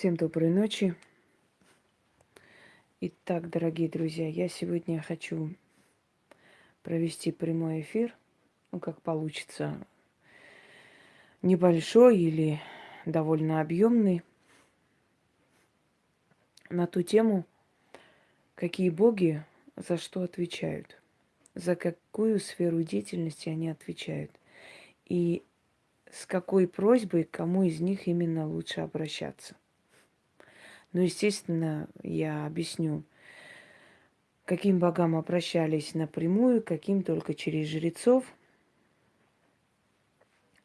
Всем доброй ночи. Итак, дорогие друзья, я сегодня хочу провести прямой эфир, ну как получится, небольшой или довольно объемный, на ту тему, какие боги за что отвечают, за какую сферу деятельности они отвечают, и с какой просьбой кому из них именно лучше обращаться. Ну, естественно, я объясню, каким богам обращались напрямую, каким только через жрецов.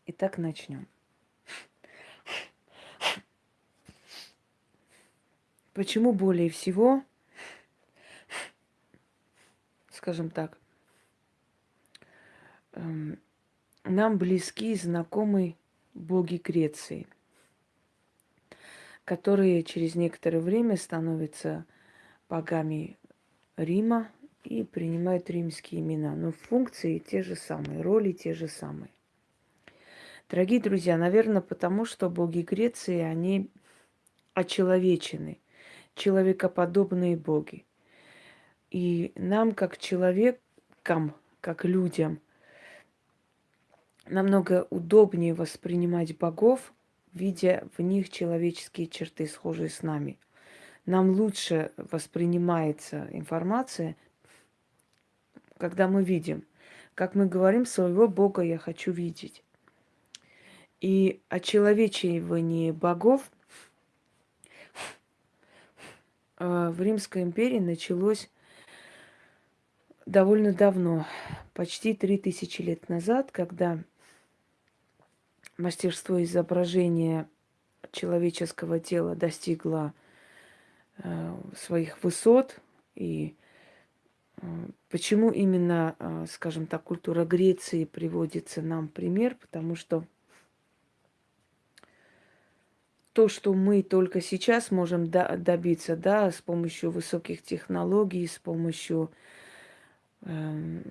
Итак, начнем. Почему более всего, скажем так, эм, нам близки и знакомы боги Греции – которые через некоторое время становятся богами Рима и принимают римские имена. Но функции те же самые, роли те же самые. Дорогие друзья, наверное, потому что боги Греции, они очеловечены, человекоподобные боги. И нам, как человекам, как людям, намного удобнее воспринимать богов видя в них человеческие черты, схожие с нами. Нам лучше воспринимается информация, когда мы видим. Как мы говорим, своего Бога я хочу видеть. И очеловечивание богов э, в Римской империи началось довольно давно, почти три тысячи лет назад, когда мастерство изображения человеческого тела достигло э, своих высот. И э, почему именно, э, скажем так, культура Греции приводится нам пример? Потому что то, что мы только сейчас можем добиться, да, с помощью высоких технологий, с помощью э,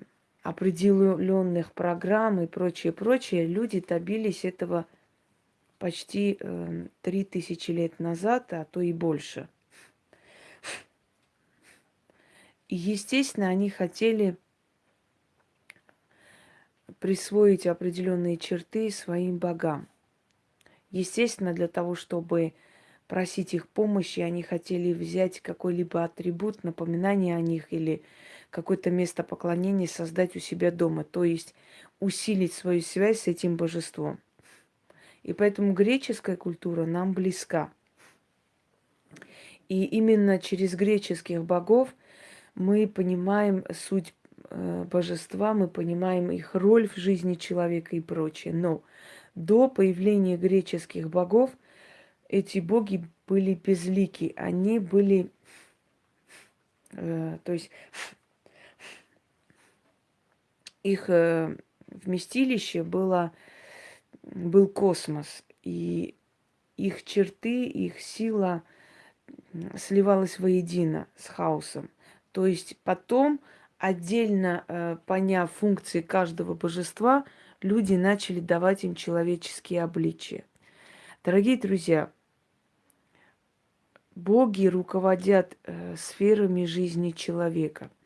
определенных программ и прочее, прочее, люди добились этого почти э, три э, тысячи лет назад, а то и больше. И, естественно, они хотели присвоить определенные черты своим богам. Естественно, для того, чтобы просить их помощи, они хотели взять какой-либо атрибут, напоминание о них или какое-то место поклонения создать у себя дома, то есть усилить свою связь с этим божеством. И поэтому греческая культура нам близка. И именно через греческих богов мы понимаем суть э, божества, мы понимаем их роль в жизни человека и прочее. Но до появления греческих богов эти боги были безлики, они были, э, то есть их э, вместилище было, был космос, и их черты, их сила сливалась воедино с хаосом. То есть потом, отдельно э, поняв функции каждого божества, люди начали давать им человеческие обличия. Дорогие друзья, боги руководят э, сферами жизни человека –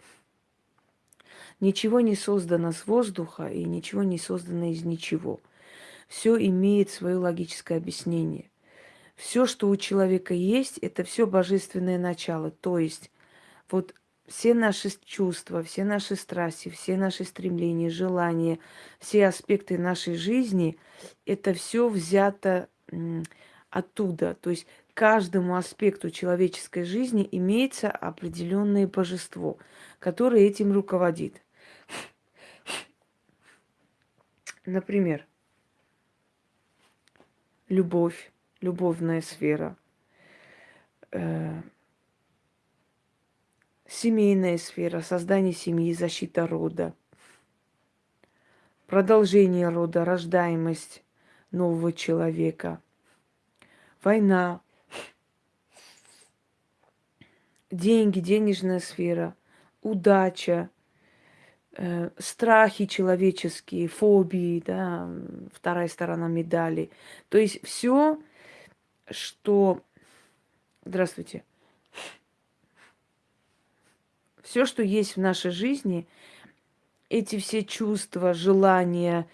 Ничего не создано с воздуха и ничего не создано из ничего. Все имеет свое логическое объяснение. Все, что у человека есть, это все божественное начало. То есть вот все наши чувства, все наши страсти, все наши стремления, желания, все аспекты нашей жизни, это все взято оттуда. То есть каждому аспекту человеческой жизни имеется определенное божество, которое этим руководит. Например, любовь, любовная сфера, э, семейная сфера, создание семьи, защита рода, продолжение рода, рождаемость нового человека, война, деньги, денежная сфера, удача, страхи человеческие, фобии, да, вторая сторона медали. То есть все, что Здравствуйте. Все, что есть в нашей жизни, эти все чувства, желания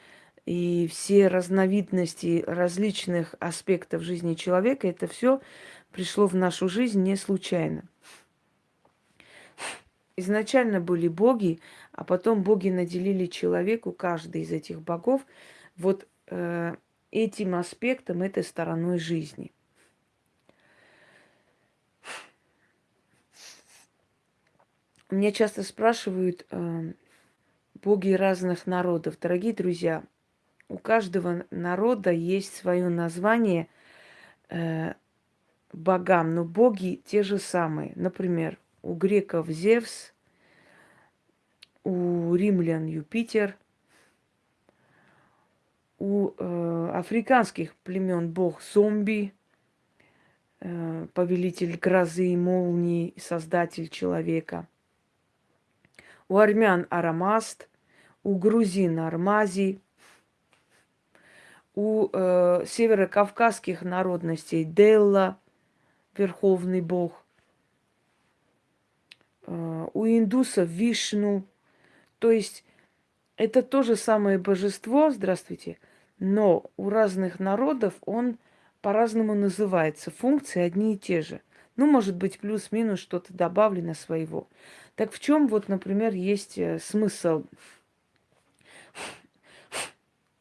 и все разновидности различных аспектов жизни человека, это все пришло в нашу жизнь не случайно. Изначально были боги, а потом боги наделили человеку, каждый из этих богов, вот э, этим аспектом, этой стороной жизни. Мне часто спрашивают э, боги разных народов. Дорогие друзья, у каждого народа есть свое название э, богам, но боги те же самые. Например, у греков Зевс, у римлян Юпитер, у э, африканских племен бог зомби, э, повелитель грозы и молнии, создатель человека. У армян Арамаст, у грузин Армази, у э, северокавказских народностей Делла, верховный бог, у индусов Вишну. То есть это то же самое божество, здравствуйте, но у разных народов он по-разному называется. Функции одни и те же. Ну, может быть, плюс-минус что-то добавлено своего. Так в чем вот, например, есть э, смысл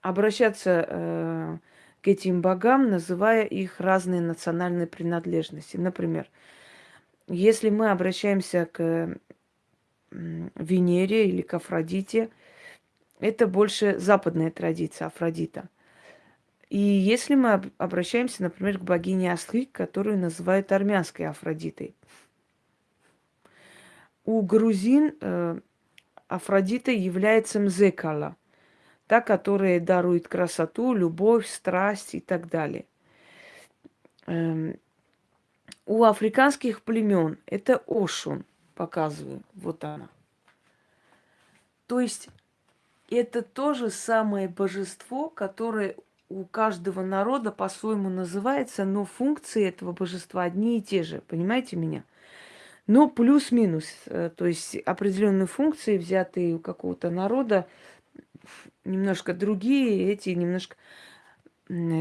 обращаться э, к этим богам, называя их разные национальные принадлежности. Например, если мы обращаемся к Венере или к Афродите, это больше западная традиция Афродита. И если мы обращаемся, например, к богине Астрик, которую называют армянской Афродитой. У грузин э, Афродита является Мзекала – та, которая дарует красоту, любовь, страсть и так далее. Эм, у африканских племен это Ошун, показываю, вот она. То есть это то же самое божество, которое у каждого народа по-своему называется, но функции этого божества одни и те же. Понимаете меня? Но плюс-минус. Э, то есть определенные функции, взятые у какого-то народа, немножко другие, эти немножко...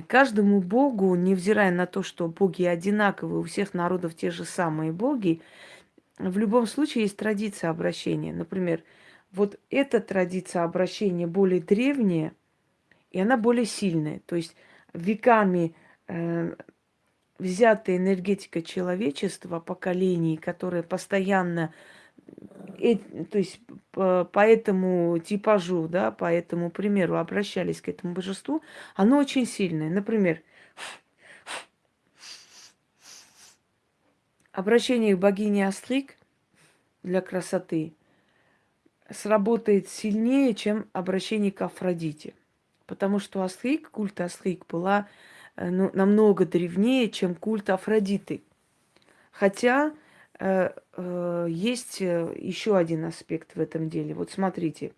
Каждому богу, невзирая на то, что боги одинаковые, у всех народов те же самые боги, в любом случае есть традиция обращения. Например, вот эта традиция обращения более древняя, и она более сильная. То есть веками э, взятая энергетика человечества, поколений, которая постоянно э, то есть по, по этому типажу, да, по этому примеру обращались к этому божеству, оно очень сильное. Например, обращение к богине Астрик для красоты сработает сильнее, чем обращение к Афродите. Потому что Астрик, культ Астрик была э, ну, намного древнее, чем культ Афродиты. Хотя Э, э, есть э, еще один аспект в этом деле. Вот смотрите.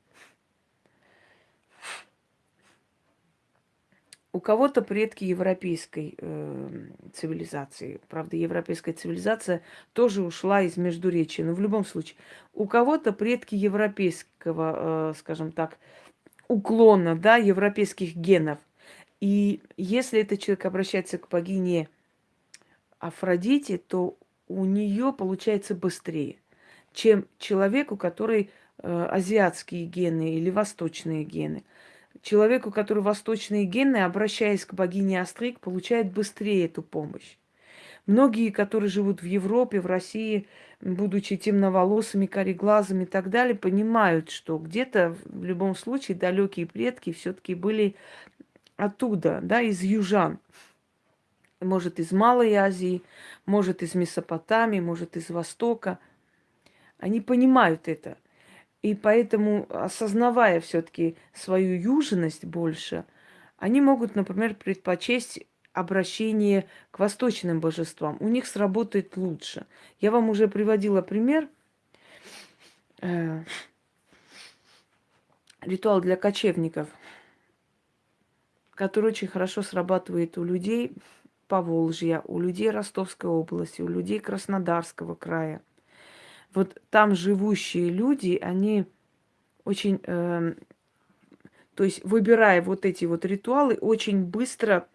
У кого-то предки европейской э, цивилизации. Правда, европейская цивилизация тоже ушла из Междуречия. Но в любом случае, у кого-то предки европейского, э, скажем так, уклона, да, европейских генов. И если этот человек обращается к богине Афродите, то у нее получается быстрее, чем человеку, который э, азиатские гены или восточные гены. Человеку, который восточные гены, обращаясь к богине Астрик, получает быстрее эту помощь. Многие, которые живут в Европе, в России, будучи темноволосыми, кореглазыми и так далее, понимают, что где-то в любом случае далекие предки все-таки были оттуда, да, из южан может, из Малой Азии, может, из Месопотамии, может, из Востока. Они понимают это. И поэтому, осознавая все-таки свою южность больше, они могут, например, предпочесть обращение к восточным божествам. У них сработает лучше. Я вам уже приводила пример. Э, ритуал для кочевников, который очень хорошо срабатывает у людей Поволжья, у людей Ростовской области, у людей Краснодарского края. Вот там живущие люди, они очень, э, то есть выбирая вот эти вот ритуалы, очень быстро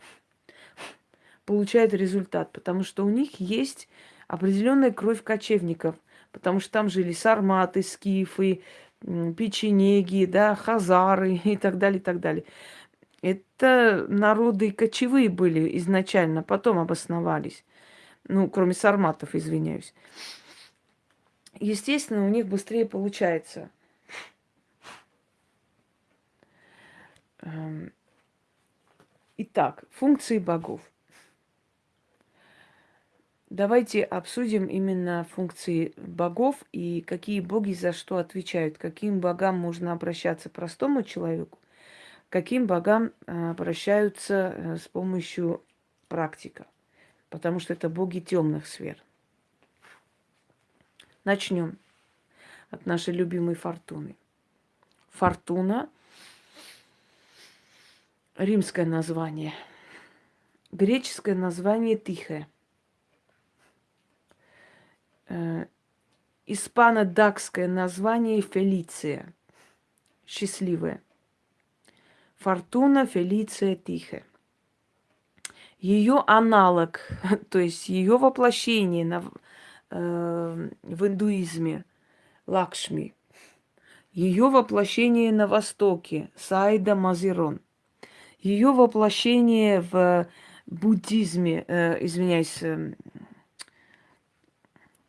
получают результат, потому что у них есть определенная кровь кочевников, потому что там жили сарматы, скифы, печенеги, да, хазары и так далее, и так далее. Это народы кочевые были изначально, потом обосновались. Ну, кроме сарматов, извиняюсь. Естественно, у них быстрее получается. Эм, итак, функции богов. Давайте обсудим именно функции богов и какие боги за что отвечают, каким богам можно обращаться простому человеку, каким богам э, обращаются э, с помощью практика, потому что это боги темных сфер. Начнем от нашей любимой фортуны. Фортуна – римское название, греческое название Тихая – э, испано-дакское название Фелиция. Счастливая. Фортуна Фелиция Тихая. Ее аналог, то есть ее воплощение на, э, в индуизме Лакшми. Ее воплощение на Востоке Сайда Мазирон. Ее воплощение в буддизме, э, извиняюсь, э,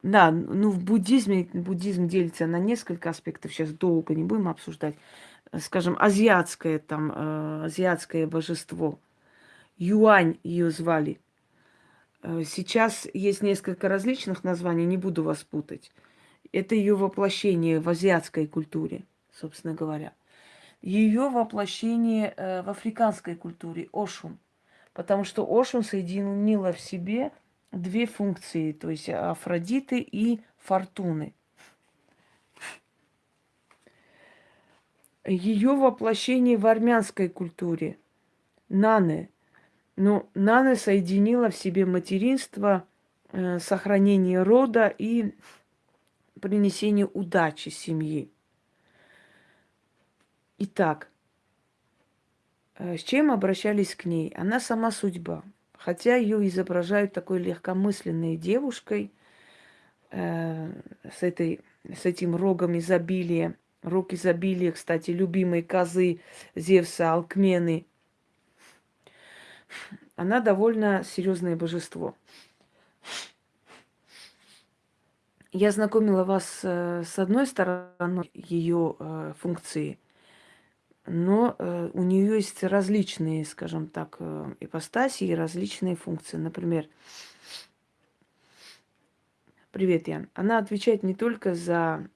да, ну в буддизме, буддизм делится на несколько аспектов, сейчас долго не будем обсуждать. Скажем, азиатское там, э, азиатское божество. Юань ее звали. Э, сейчас есть несколько различных названий, не буду вас путать. Это ее воплощение в азиатской культуре, собственно говоря. Ее воплощение э, в африканской культуре, Ошун. Потому что Ошун соединила в себе две функции, то есть Афродиты и Фортуны. Ее воплощение в армянской культуре. Наны. Ну, Наны соединила в себе материнство, э, сохранение рода и принесение удачи семьи. Итак, э, с чем обращались к ней? Она сама судьба. Хотя ее изображают такой легкомысленной девушкой э, с, этой, с этим рогом изобилия. Рог изобилия, кстати, любимые козы Зевса, Алкмены. Она довольно серьезное божество. Я знакомила вас э, с одной стороны ее э, функции – но э, у нее есть различные, скажем так, ипостаси и различные функции. Например, привет, Ян. Она отвечает не только за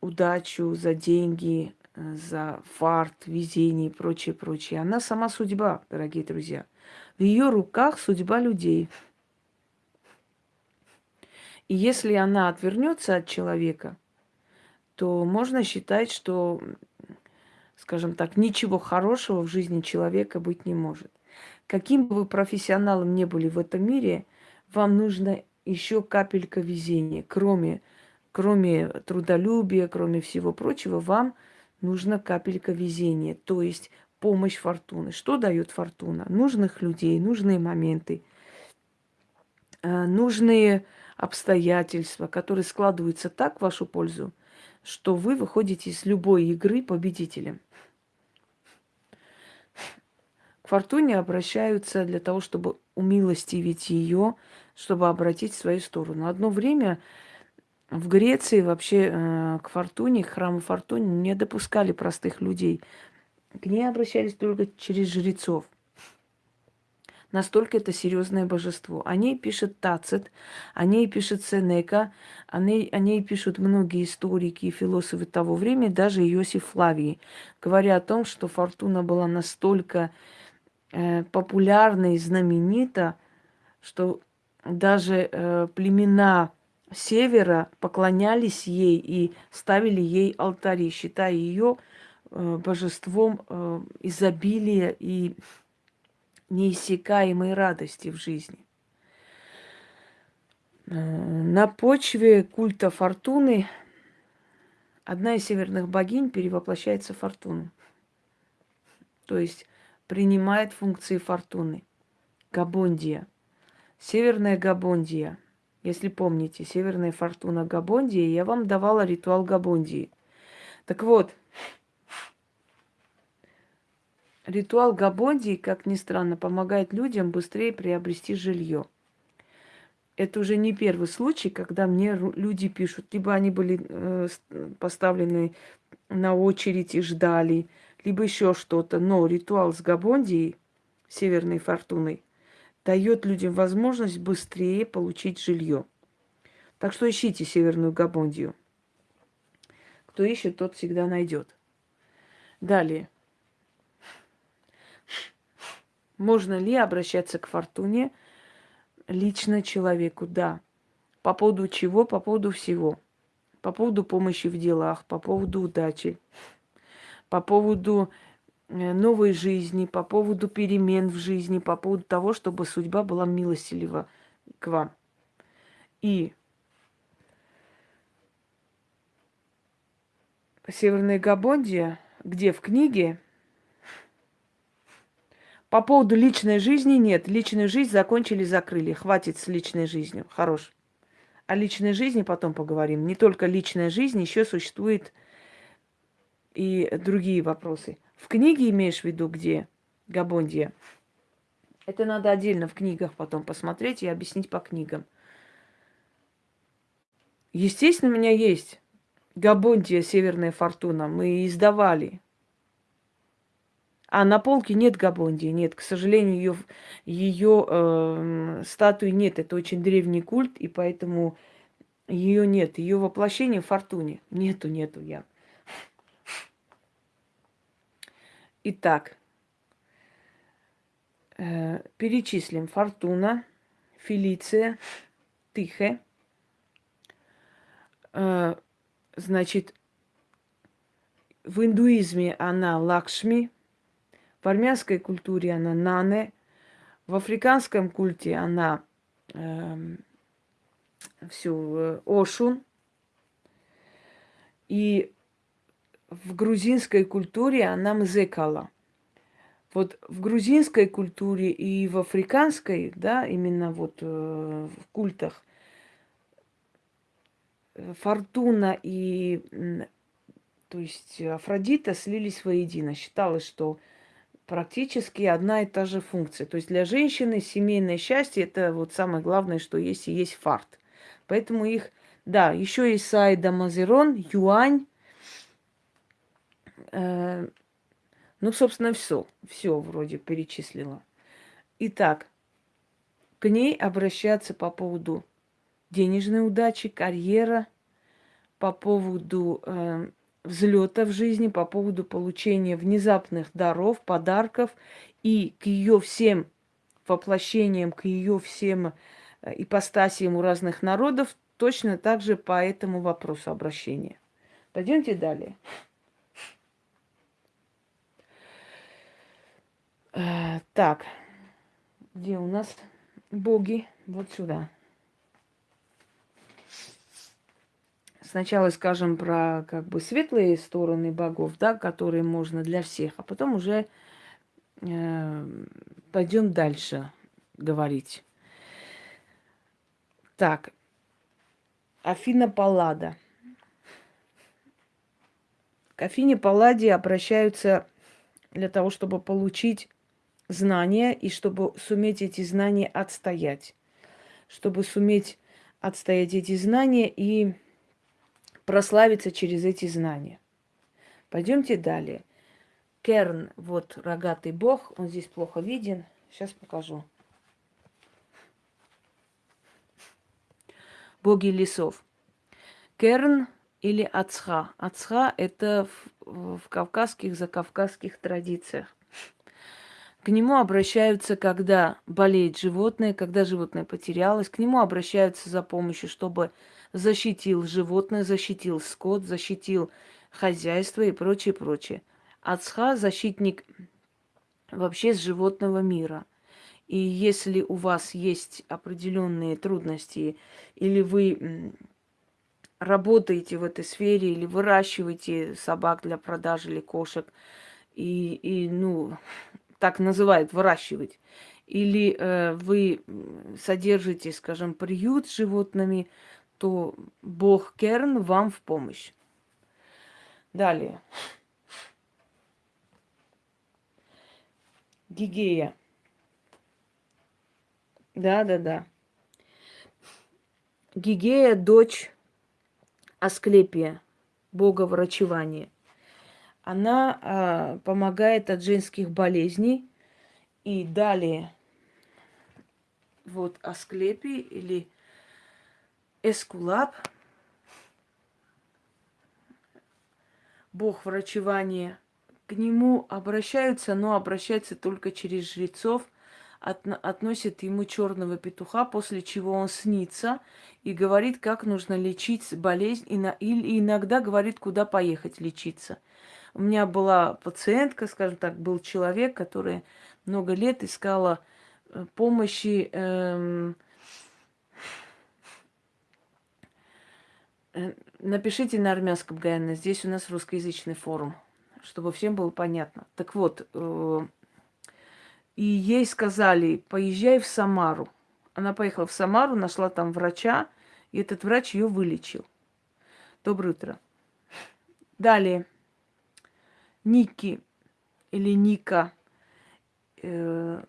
удачу, за деньги, за фарт, везение и прочее, прочее. Она сама судьба, дорогие друзья. В ее руках судьба людей. И если она отвернется от человека, то можно считать, что скажем так, ничего хорошего в жизни человека быть не может. Каким бы вы профессионалом не были в этом мире, вам нужно еще капелька везения. Кроме, кроме трудолюбия, кроме всего прочего, вам нужна капелька везения, то есть помощь фортуны. Что дает фортуна? Нужных людей, нужные моменты, э, нужные обстоятельства, которые складываются так в вашу пользу, что вы выходите из любой игры победителем. К Фортуне обращаются для того, чтобы умилостивить ее, чтобы обратить в свою сторону. Одно время в Греции вообще э, к Фортуне, к храму Фортуне не допускали простых людей. К ней обращались только через жрецов – Настолько это серьезное божество. О ней пишет Тацит, о ней пишет Сенека, о ней, о ней пишут многие историки и философы того времени, даже Иосиф Флавий, говоря о том, что Фортуна была настолько э, популярна и знаменита, что даже э, племена севера поклонялись ей и ставили ей алтари, считая ее э, божеством э, изобилия и неиссякаемой радости в жизни. Э, на почве культа фортуны одна из северных богинь перевоплощается в фортуну. То есть принимает функции фортуны. Габондия. Северная Габондия. Если помните, Северная Фортуна Габондии, я вам давала ритуал Габондии. Так вот, ритуал Габондии, как ни странно, помогает людям быстрее приобрести жилье. Это уже не первый случай, когда мне люди пишут, либо они были э, поставлены на очередь и ждали, либо еще что-то. Но ритуал с Габондией, Северной Фортуной, дает людям возможность быстрее получить жилье. Так что ищите Северную Габондию. Кто ищет, тот всегда найдет. Далее. Можно ли обращаться к фортуне лично человеку? Да. По поводу чего? По поводу всего. По поводу помощи в делах, по поводу удачи, по поводу новой жизни, по поводу перемен в жизни, по поводу того, чтобы судьба была милостилива к вам. И Северная Габондия, где в книге по поводу личной жизни нет. Личную жизнь закончили, закрыли. Хватит с личной жизнью. Хорош. О личной жизни потом поговорим. Не только личная жизнь, еще существует и другие вопросы. В книге имеешь в виду где? Габондия. Это надо отдельно в книгах потом посмотреть и объяснить по книгам. Естественно, у меня есть Габондия Северная Фортуна. Мы издавали. А на полке нет Габондии, нет. К сожалению, ее, ее э, статуи нет. Это очень древний культ, и поэтому ее нет. Ее воплощение в Фортуне. Нету, нету я. Итак, э, перечислим. Фортуна, Фелиция, Тихе. Э, значит, в индуизме она Лакшми, в армянской культуре она Нане, в африканском культе она э, всю э, Ошун. И в грузинской культуре она мзекала. Вот в грузинской культуре и в африканской, да, именно вот э, в культах, э, Фортуна и, то есть Афродита слились воедино. Считалось, что практически одна и та же функция. То есть для женщины семейное счастье это вот самое главное, что есть и есть фарт. Поэтому их, да, еще и Сайда Мазерон, Юань, ну, собственно, все. Все вроде перечислила. Итак, к ней обращаться по поводу денежной удачи, карьера, по поводу э, взлета в жизни, по поводу получения внезапных даров, подарков и к ее всем воплощениям, к ее всем э, ипостасиям у разных народов, точно так же по этому вопросу обращения. Пойдемте далее. Э, так, где у нас боги? Вот сюда. Сначала скажем про как бы светлые стороны богов, да, которые можно для всех, а потом уже э, пойдем дальше говорить. Так, Афина Паллада. К Афине Палладе обращаются для того, чтобы получить знания и чтобы суметь эти знания отстоять. Чтобы суметь отстоять эти знания и прославиться через эти знания. Пойдемте далее. Керн, вот рогатый бог, он здесь плохо виден. Сейчас покажу. Боги лесов. Керн или Ацха. Ацха – это в, в кавказских, закавказских традициях. К нему обращаются, когда болеет животное, когда животное потерялось. К нему обращаются за помощью, чтобы защитил животное, защитил скот, защитил хозяйство и прочее, прочее. Ацха – защитник вообще с животного мира. И если у вас есть определенные трудности, или вы работаете в этой сфере, или выращиваете собак для продажи или кошек, и, и ну, так называют, выращивать, или э, вы содержите, скажем, приют с животными, то Бог Керн вам в помощь. Далее. Гигея. Да, да, да. Гигея – дочь Асклепия, бога врачевания. Она а, помогает от женских болезней. И далее, вот Асклепий или Эскулап, бог врачевания, к нему обращаются, но обращаются только через жрецов – от, относит ему черного петуха, после чего он снится и говорит, как нужно лечить болезнь, и иногда говорит, куда поехать лечиться. У меня была пациентка, скажем так, был человек, который много лет искала э, помощи эм, э, Напишите на армянском, Гайна. Здесь у нас русскоязычный форум, чтобы всем было понятно. Так вот, э, и ей сказали, поезжай в Самару. Она поехала в Самару, нашла там врача, и этот врач ее вылечил. Доброе утро. Далее. Ники или Ника. Э,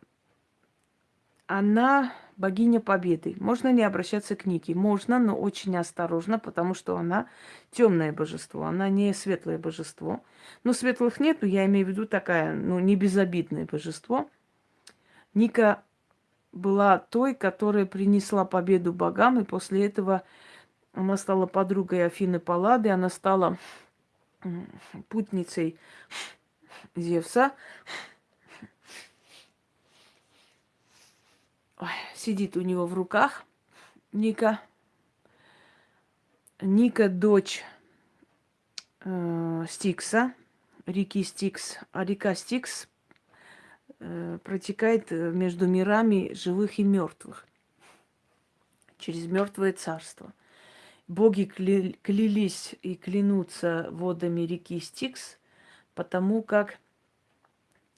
она богиня победы. Можно ли обращаться к Нике? Можно, но очень осторожно, потому что она темное божество, она не светлое божество. Но светлых нету, я имею в виду такая, ну, не безобидное божество – Ника была той, которая принесла победу богам, и после этого она стала подругой Афины Паллады, она стала путницей Зевса. Ой, сидит у него в руках Ника. Ника дочь э, Стикса, реки Стикс. А река Стикс Э, протекает э, между мирами живых и мертвых, через мертвое царство. Боги кля- клялись и клянутся водами реки Стикс, потому как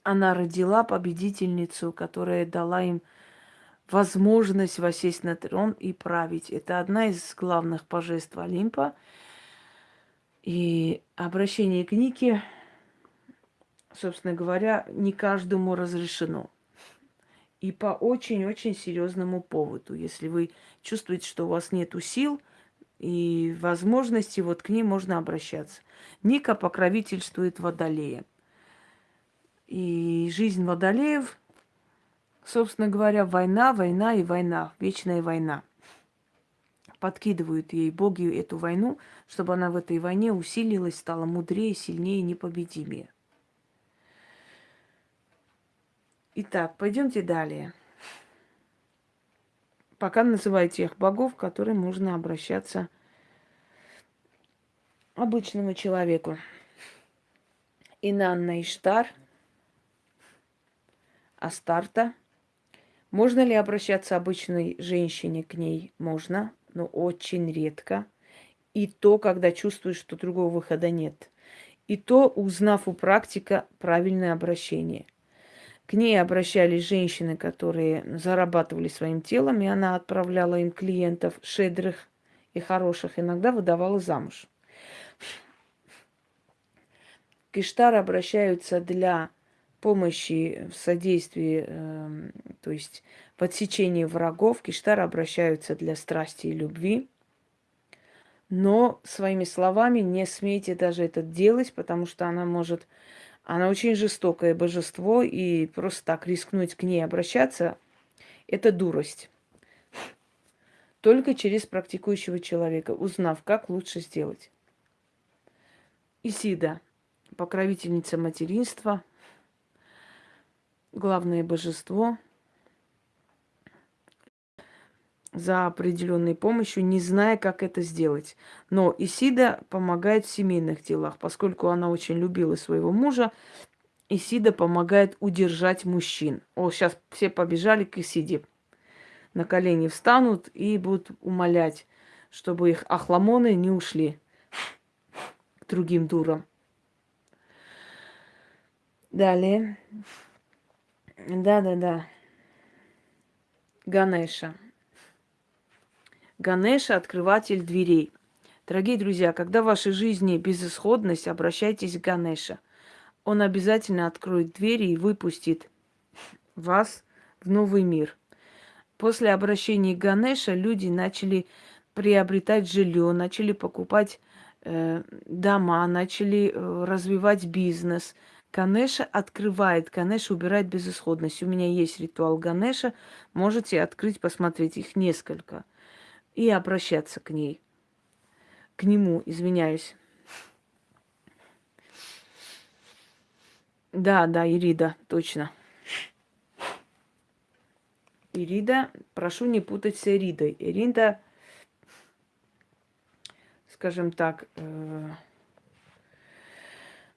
она родила победительницу, которая дала им возможность восесть на трон и править. Это одна из главных божеств Олимпа. И обращение к Нике собственно говоря, не каждому разрешено. И по очень-очень серьезному поводу. Если вы чувствуете, что у вас нет сил и возможности, вот к ним можно обращаться. Ника покровительствует водолея. И жизнь водолеев, собственно говоря, война, война и война, вечная война. Подкидывают ей боги эту войну, чтобы она в этой войне усилилась, стала мудрее, сильнее, непобедимее. Итак, пойдемте далее. Пока называю тех богов, к которым можно обращаться обычному человеку. Инанна Иштар, Астарта. Можно ли обращаться обычной женщине к ней? Можно, но очень редко. И то, когда чувствуешь, что другого выхода нет. И то, узнав у практика правильное обращение – к ней обращались женщины, которые зарабатывали своим телом, и она отправляла им клиентов шедрых и хороших, иногда выдавала замуж. К обращаются для помощи в содействии, э, то есть в отсечении врагов. К обращаются для страсти и любви. Но своими словами не смейте даже это делать, потому что она может она очень жестокое божество, и просто так рискнуть к ней обращаться – это дурость. Только через практикующего человека, узнав, как лучше сделать. Исида – покровительница материнства, главное божество – за определенной помощью, не зная, как это сделать. Но Исида помогает в семейных делах, поскольку она очень любила своего мужа, Исида помогает удержать мужчин. О, сейчас все побежали к Исиде. На колени встанут и будут умолять, чтобы их ахламоны не ушли к другим дурам. Далее. Да-да-да. Ганеша. Ганеша – открыватель дверей. Дорогие друзья, когда в вашей жизни безысходность, обращайтесь к Ганеша. Он обязательно откроет двери и выпустит вас в новый мир. После обращения к Ганеша люди начали приобретать жилье, начали покупать э, дома, начали э, развивать бизнес – Ганеша открывает, Ганеша убирает безысходность. У меня есть ритуал Ганеша, можете открыть, посмотреть, их несколько. И обращаться к ней. К нему, извиняюсь. Да, да, Ирида, точно. Ирида, прошу не путать с Иридой. Ирида, скажем так, э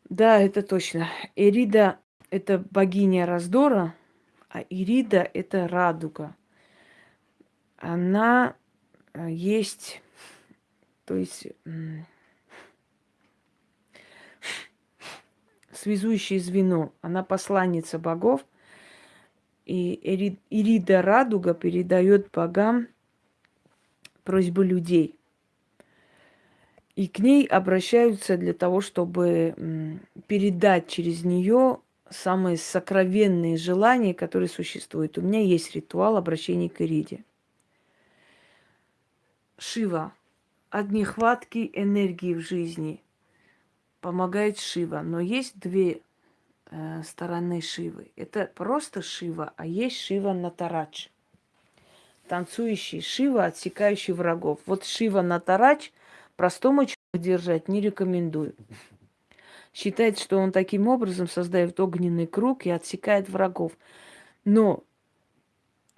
да, это точно. Эрида – это богиня раздора, а Ирида – это радуга. Она есть, то есть связующее звено. Она посланница богов. И Ирида Радуга передает богам просьбы людей. И к ней обращаются для того, чтобы передать через нее самые сокровенные желания, которые существуют. У меня есть ритуал обращения к Ириде. Шива. От нехватки энергии в жизни помогает Шива. Но есть две э, стороны Шивы. Это просто Шива, а есть Шива Натарач. Танцующий Шива, отсекающий врагов. Вот Шива Натарач – Простому человеку держать не рекомендую. Считает, что он таким образом создает огненный круг и отсекает врагов. Но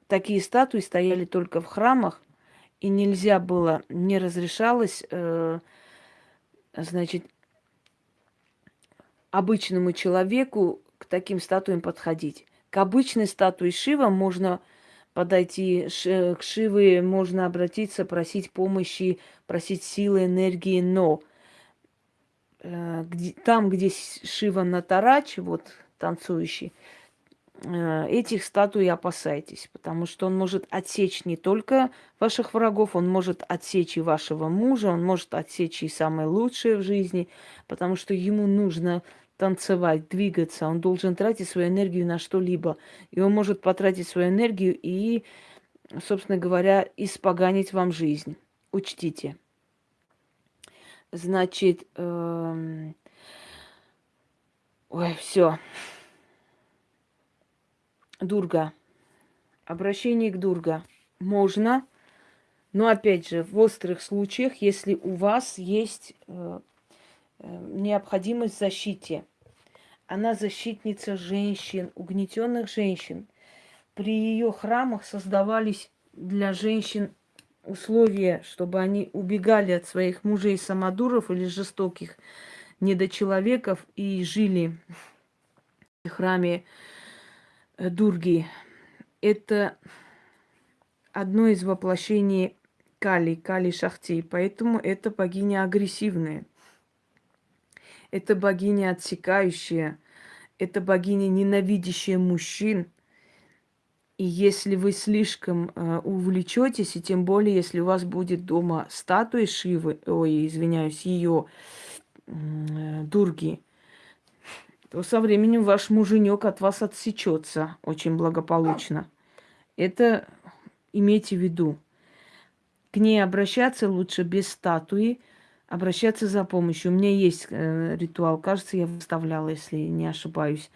такие статуи стояли только в храмах, и нельзя было, не разрешалось, э, значит, обычному человеку к таким статуям подходить. К обычной статуе Шива можно подойти к Шиве, можно обратиться, просить помощи, просить силы, энергии, но э, где, там, где Шива Натарач, вот танцующий, этих статуй опасайтесь, потому что он может отсечь не только ваших врагов, он может отсечь и вашего мужа, он может отсечь и самое лучшее в жизни, потому что ему нужно танцевать, двигаться, он должен тратить свою энергию на что-либо. И он может потратить свою энергию и, собственно говоря, испоганить вам жизнь. Учтите. Значит, эм... ой, все. Дурга. Обращение к Дурга. Можно, но опять же, в острых случаях, если у вас есть э, э необходимость в защите. Она защитница женщин, угнетенных женщин. При ее храмах создавались для женщин условия, чтобы они убегали от своих мужей самодуров или жестоких недочеловеков и жили в храме Дурги. Это одно из воплощений Кали, Кали Шахти. Поэтому это богиня агрессивная. Это богиня отсекающая, это богиня ненавидящая мужчин. И если вы слишком э, увлечетесь, и тем более, если у вас будет дома статуя Шивы, ой, извиняюсь, ее э, Дурги, то со временем ваш муженек от вас отсечется очень благополучно. Это имейте в виду. К ней обращаться лучше без статуи, обращаться за помощью. У меня есть э, ритуал, кажется, я выставляла, если не ошибаюсь,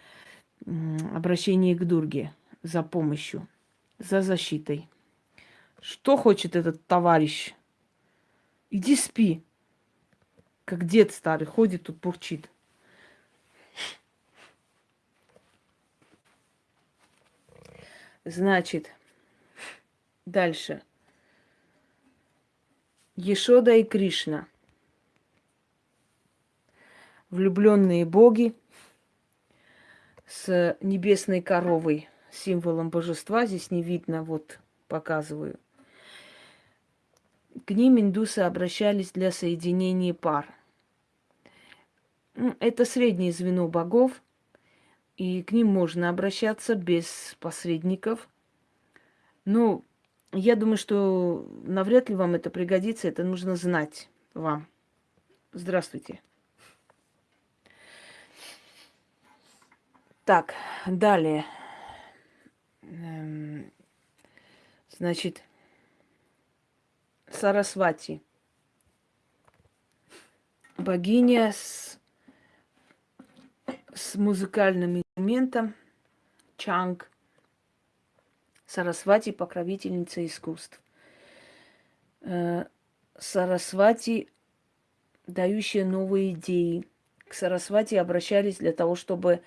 э, обращение к Дурге за помощью, за защитой. Что хочет этот товарищ? Иди спи. Как дед старый ходит тут бурчит. Значит, дальше. Ешода и Кришна – влюбленные боги, с небесной коровой, символом божества. Здесь не видно, вот показываю. К ним индусы обращались для соединения пар. Это среднее звено богов, и к ним можно обращаться без посредников. Но я думаю, что навряд ли вам это пригодится, это нужно знать вам. Здравствуйте. Так, далее. Эм, значит, Сарасвати. Богиня с, с музыкальным инструментом чанг. Сарасвати – покровительница искусств. Э, Сарасвати – дающая новые идеи. К Сарасвати обращались для того, чтобы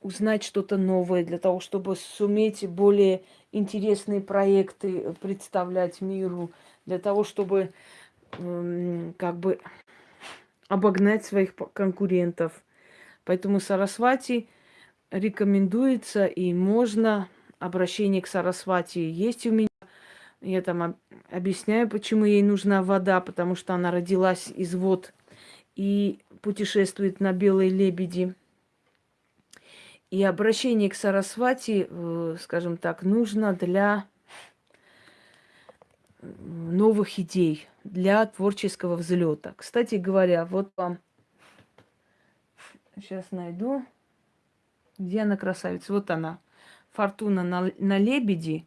узнать что-то новое, для того, чтобы суметь более интересные проекты представлять миру, для того, чтобы э, как бы обогнать своих конкурентов. Поэтому Сарасвати рекомендуется и можно обращение к Сарасвати есть у меня. Я там объясняю, почему ей нужна вода, потому что она родилась из вод и путешествует на белой лебеди. И обращение к Сарасвати, э, скажем так, нужно для новых идей, для творческого взлета. Кстати говоря, вот вам сейчас найду, где она красавица. Вот она, Фортуна на, на лебеди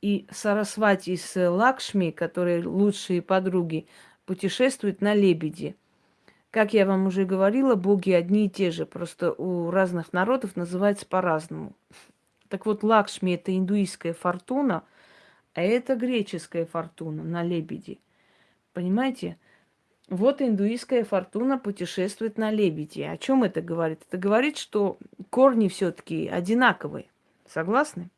и Сарасвати с Лакшми, которые лучшие подруги, путешествуют на лебеди. Как я вам уже говорила, боги одни и те же, просто у разных народов называются по-разному. Так вот, Лакшми – это индуистская фортуна, а это греческая фортуна на лебеди. Понимаете? Вот индуистская фортуна путешествует на лебеди. О чем это говорит? Это говорит, что корни все-таки одинаковые. Согласны?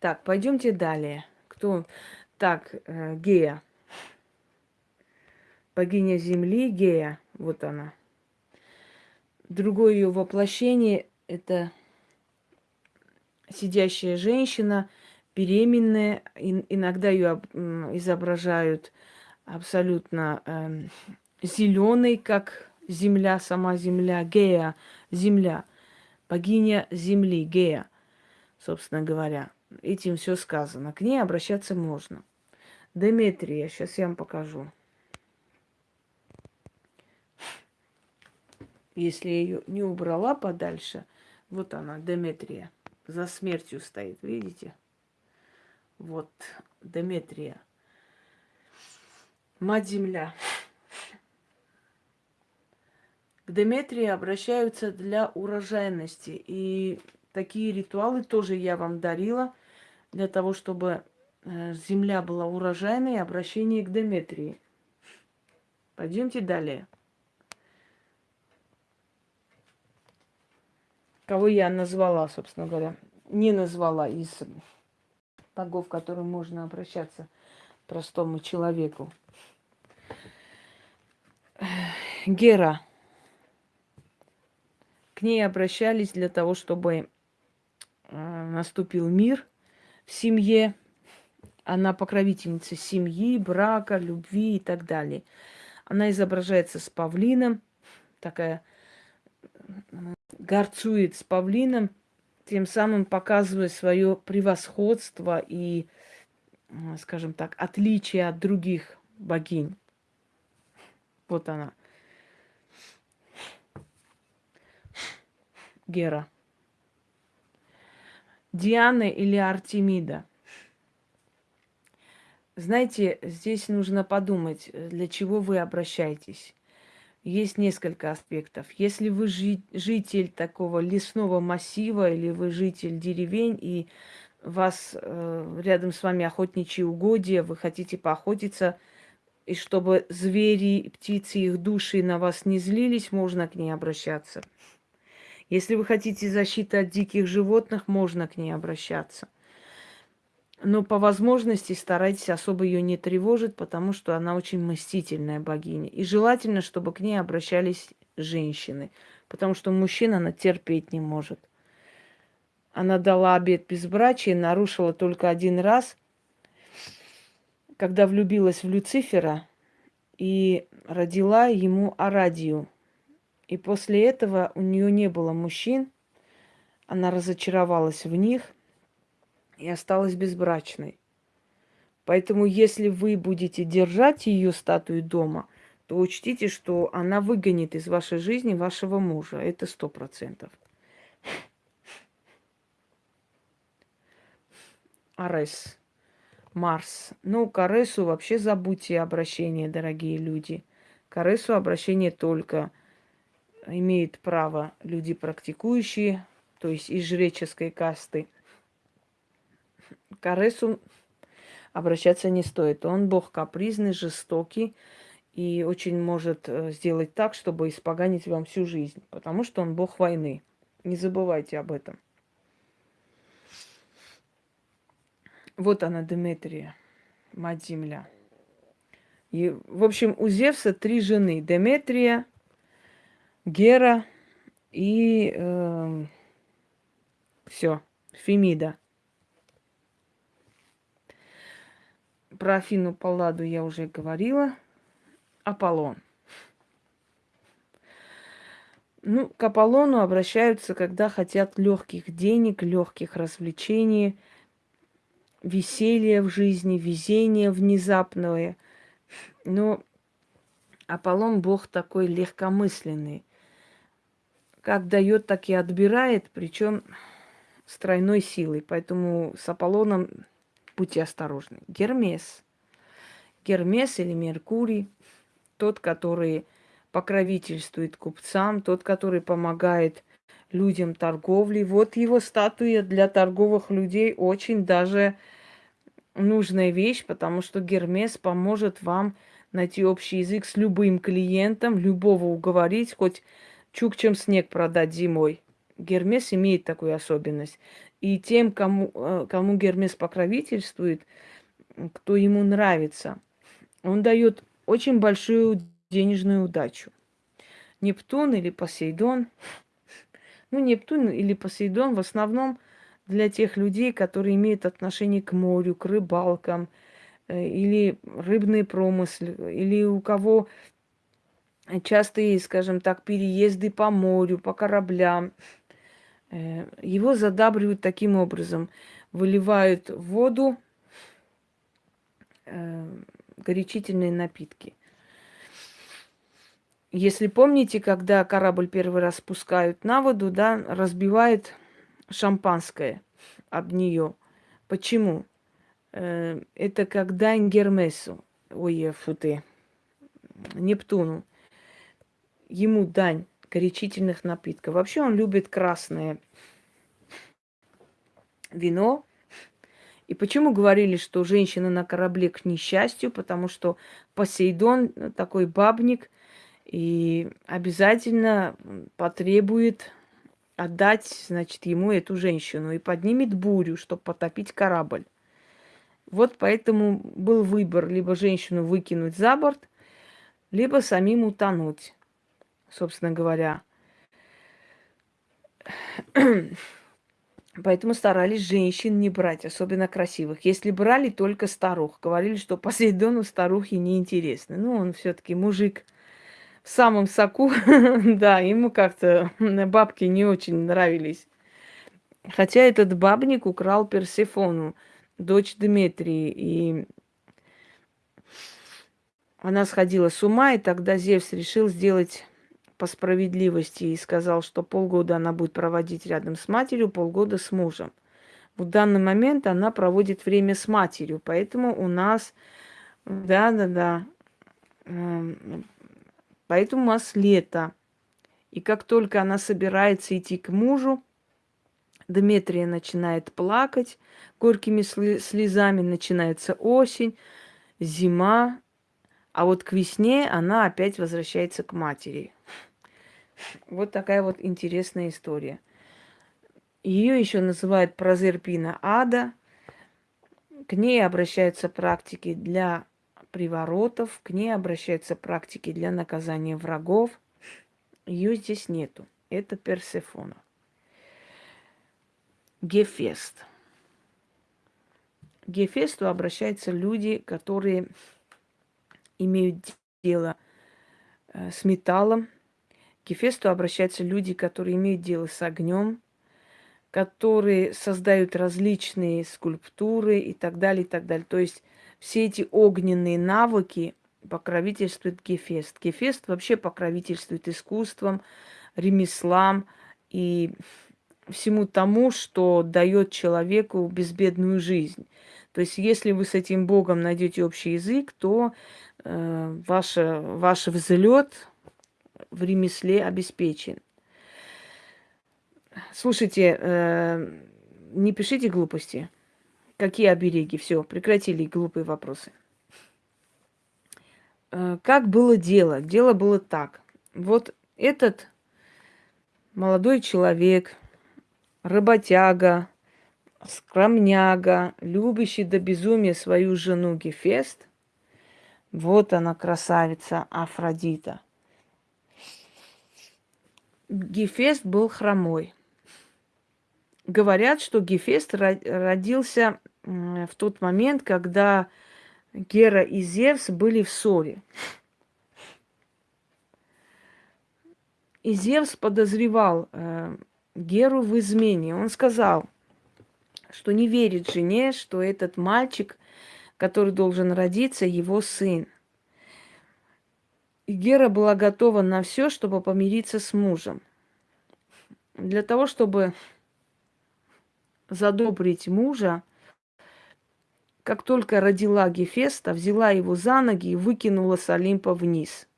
Так, пойдемте далее. Кто? Так, э, Гея богиня Земли Гея, вот она. Другое ее воплощение – это сидящая женщина, беременная. Иногда ее изображают абсолютно э, эм, зеленой, как земля, сама земля, Гея, земля, богиня Земли, Гея, собственно говоря. Этим все сказано. К ней обращаться можно. Деметрия, сейчас я вам покажу. Если я ее не убрала подальше, вот она, Деметрия, за смертью стоит, видите? Вот, Деметрия. Мать-Земля. К Деметрии обращаются для урожайности. И такие ритуалы тоже я вам дарила для того, чтобы э, земля была урожайной, обращение к Деметрии. Пойдемте далее. кого я назвала, собственно говоря, не назвала из богов, к которым можно обращаться простому человеку. Гера. К ней обращались для того, чтобы э, наступил мир в семье. Она покровительница семьи, брака, любви и так далее. Она изображается с павлином, такая горцует с павлином, тем самым показывая свое превосходство и, скажем так, отличие от других богинь. Вот она. Гера. Диана или Артемида. Знаете, здесь нужно подумать, для чего вы обращаетесь есть несколько аспектов. Если вы житель такого лесного массива или вы житель деревень, и вас э, рядом с вами охотничьи угодья, вы хотите поохотиться, и чтобы звери, птицы, их души на вас не злились, можно к ней обращаться. Если вы хотите защиты от диких животных, можно к ней обращаться – но по возможности старайтесь особо ее не тревожить, потому что она очень мстительная богиня. И желательно, чтобы к ней обращались женщины. потому что мужчина она терпеть не может. Она дала обед безбрачия, нарушила только один раз, когда влюбилась в Люцифера и родила ему Арадию. И после этого у нее не было мужчин, она разочаровалась в них и осталась безбрачной. Поэтому, если вы будете держать ее статую дома, то учтите, что она выгонит из вашей жизни вашего мужа. Это сто процентов. Арес. Марс. Ну, к Аресу вообще забудьте обращение, дорогие люди. К Аресу обращение только имеют право люди практикующие, то есть из жреческой касты. К Аресу обращаться не стоит. Он бог капризный, жестокий и очень может э, сделать так, чтобы испоганить вам всю жизнь, потому что он бог войны. Не забывайте об этом. Вот она, Деметрия, мать земля. И, в общем, у Зевса три жены. Деметрия, Гера и э, все, Фемида. Про Афину Палладу я уже говорила. Аполлон. Ну, к Аполлону обращаются, когда хотят легких денег, легких развлечений, веселья в жизни, везения внезапное. Но Аполлон бог такой легкомысленный. Как дает, так и отбирает, причем с тройной силой. Поэтому с Аполлоном будьте осторожны. Гермес. Гермес или Меркурий, тот, который покровительствует купцам, тот, который помогает людям торговли. Вот его статуя для торговых людей очень даже нужная вещь, потому что Гермес поможет вам найти общий язык с любым клиентом, любого уговорить, хоть чукчем снег продать зимой. Гермес имеет такую особенность. И тем, кому, э, кому Гермес покровительствует, кто ему нравится, он дает очень большую денежную удачу. Нептун или Посейдон. Ну, Нептун или Посейдон в основном для тех людей, которые имеют отношение к морю, к рыбалкам, э, или рыбный промысл, или у кого частые, скажем так, переезды по морю, по кораблям. Э, его задабривают таким образом. Выливают в воду э, горячительные напитки. Если помните, когда корабль первый раз спускают на воду, да, разбивает шампанское об нее. Почему? Э, это дань Гермесу, ой, фу ты, Нептуну. Ему дань горячительных напитков. Вообще он любит красное вино. И почему говорили, что женщина на корабле к несчастью? Потому что Посейдон такой бабник и обязательно потребует отдать, значит, ему эту женщину и поднимет бурю, чтобы потопить корабль. Вот поэтому был выбор либо женщину выкинуть за борт, либо самим утонуть собственно говоря. Поэтому старались женщин не брать, особенно красивых. Если брали, только старух. Говорили, что Посейдону старухи неинтересны. Ну, он все-таки мужик в самом соку. да, ему как-то бабки не очень нравились. Хотя этот бабник украл Персефону, дочь Дмитрии, и она сходила с ума, и тогда Зевс решил сделать по справедливости и сказал, что полгода она будет проводить рядом с матерью, полгода с мужем. В данный момент она проводит время с матерью, поэтому у нас, да-да-да, эм, поэтому у нас лето. И как только она собирается идти к мужу, Дмитрия начинает плакать горькими слезами, начинается осень, зима, а вот к весне она опять возвращается к матери. Вот такая вот интересная история. Ее еще называют прозерпина ада. К ней обращаются практики для приворотов, к ней обращаются практики для наказания врагов. Ее здесь нету. Это Персефона. Гефест. К Гефесту обращаются люди, которые имеют дело э, с металлом. К Гефесту обращаются люди, которые имеют дело с огнем, которые создают различные скульптуры и так далее, и так далее. То есть все эти огненные навыки покровительствует Гефест. Гефест вообще покровительствует искусством, ремеслам и всему тому, что дает человеку безбедную жизнь. То есть, если вы с этим Богом найдете общий язык, то э, ваш, ваш взлет в ремесле обеспечен. Слушайте, э, не пишите глупости. Какие обереги? Все, прекратили глупые вопросы. Э, как было дело? Дело было так. Вот этот молодой человек, работяга, скромняга, любящий до безумия свою жену Гефест, вот она, красавица Афродита. Гефест был хромой. Говорят, что Гефест родился в тот момент, когда Гера и Зевс были в ссоре. И Зевс подозревал э, Геру в измене. Он сказал, что не верит жене, что этот мальчик, который должен родиться, его сын. И Гера была готова на все, чтобы помириться с мужем. Для того, чтобы задобрить мужа, как только родила Гефеста, взяла его за ноги и выкинула с Олимпа вниз.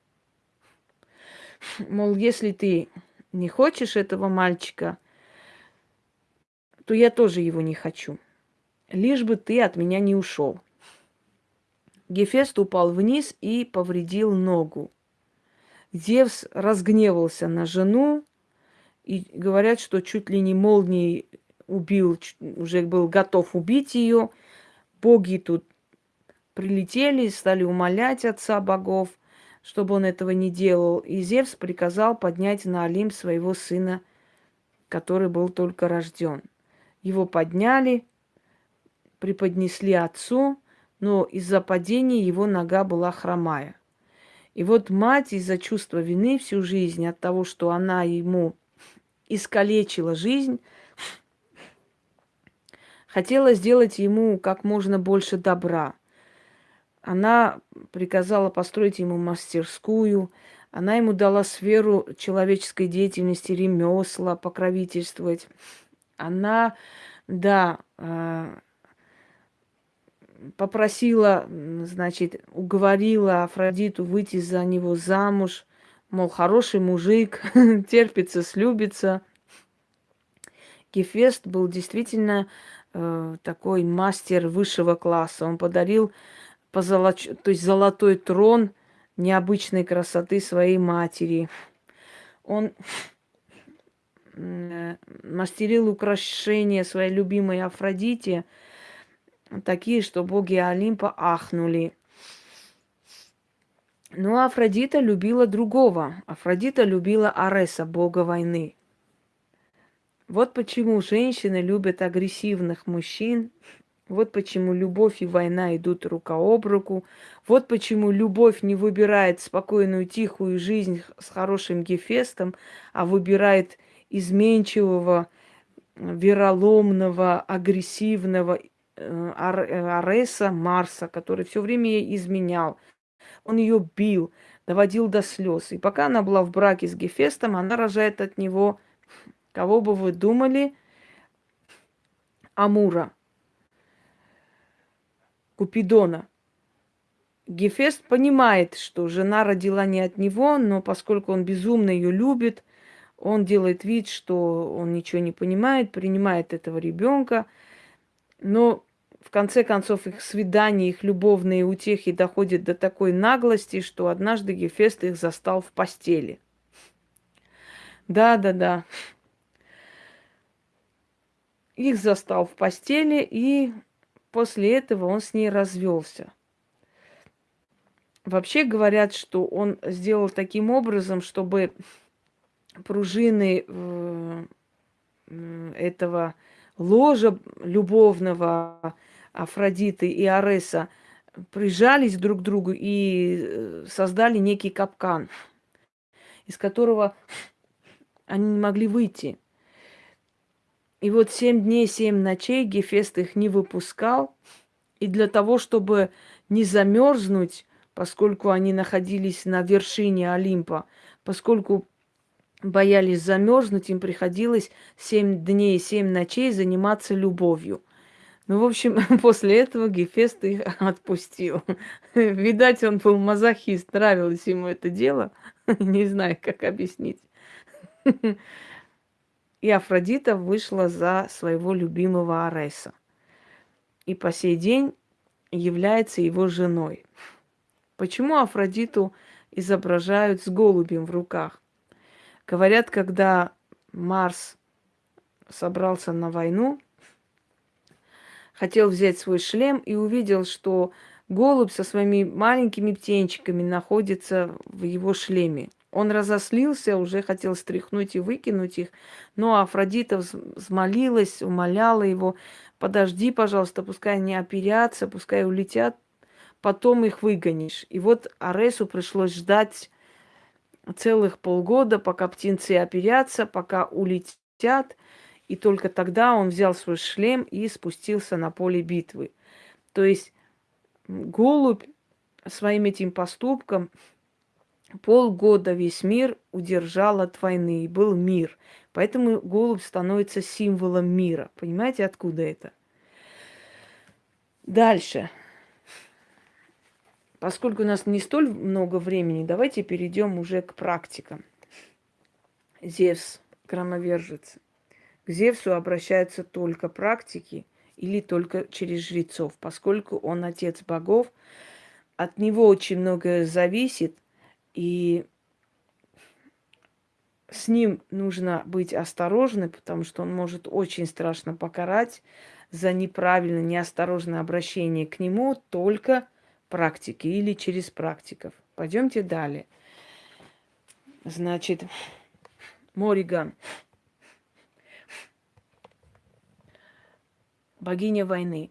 Мол, если ты не хочешь этого мальчика, то я тоже его не хочу. Лишь бы ты от меня не ушел. Гефест упал вниз и повредил ногу. Зевс разгневался на жену, и говорят, что чуть ли не молнией убил, уже был готов убить ее. Боги тут прилетели, стали умолять отца богов, чтобы он этого не делал. И Зевс приказал поднять на Олимп своего сына, который был только рожден. Его подняли, преподнесли отцу, но из-за падения его нога была хромая. И вот мать из-за чувства вины всю жизнь от того, что она ему искалечила жизнь, хотела сделать ему как можно больше добра. Она приказала построить ему мастерскую, она ему дала сферу человеческой деятельности, ремесла, покровительствовать. Она, да, э, попросила, значит, уговорила Афродиту выйти за него замуж, мол, хороший мужик, терпится, слюбится. Гефест был действительно э, такой мастер высшего класса. Он подарил позолоч... то есть золотой трон необычной красоты своей матери. Он э, мастерил украшения своей любимой Афродите, такие, что боги Олимпа ахнули. Но Афродита любила другого. Афродита любила Ареса, бога войны. Вот почему женщины любят агрессивных мужчин. Вот почему любовь и война идут рука об руку. Вот почему любовь не выбирает спокойную, тихую жизнь с хорошим Гефестом, а выбирает изменчивого, вероломного, агрессивного Ареса Марса, который все время ей изменял. Он ее бил, доводил до слез. И пока она была в браке с Гефестом, она рожает от него Кого бы вы думали? Амура. Купидона. Гефест понимает, что жена родила не от него, но поскольку он безумно ее любит, он делает вид, что он ничего не понимает, принимает этого ребенка. Но в конце концов их свидания, их любовные утехи доходят до такой наглости, что однажды Гефест их застал в постели. Да, да, да их застал в постели, и после этого он с ней развелся. Вообще говорят, что он сделал таким образом, чтобы пружины э, этого ложа любовного Афродиты и Ареса прижались друг к другу и э, создали некий капкан, из которого они не могли выйти. И вот семь дней, семь ночей Гефест их не выпускал. И для того, чтобы не замерзнуть, поскольку они находились на вершине Олимпа, поскольку боялись замерзнуть, им приходилось семь дней, семь ночей заниматься любовью. Ну, в общем, после этого Гефест их отпустил. Видать, он был мазохист, нравилось ему это дело. Не знаю, как объяснить. И Афродита вышла за своего любимого Ареса. И по сей день является его женой. Почему Афродиту изображают с голубем в руках? Говорят, когда Марс собрался на войну, хотел взять свой шлем и увидел, что голубь со своими маленькими птенчиками находится в его шлеме. Он разослился, уже хотел стряхнуть и выкинуть их, но Афродита взмолилась, умоляла его, подожди, пожалуйста, пускай они оперятся, пускай улетят, потом их выгонишь. И вот Аресу пришлось ждать целых полгода, пока птенцы оперятся, пока улетят, и только тогда он взял свой шлем и спустился на поле битвы. То есть голубь своим этим поступком полгода весь мир удержал от войны, и был мир. Поэтому голубь становится символом мира. Понимаете, откуда это? Дальше. Поскольку у нас не столь много времени, давайте перейдем уже к практикам. Зевс, громовержец. К Зевсу обращаются только практики или только через жрецов, поскольку он отец богов. От него очень многое зависит, и с ним нужно быть осторожным, потому что он может очень страшно покарать за неправильное, неосторожное обращение к нему только практики или через практиков. Пойдемте далее. Значит, Мориган. Богиня войны.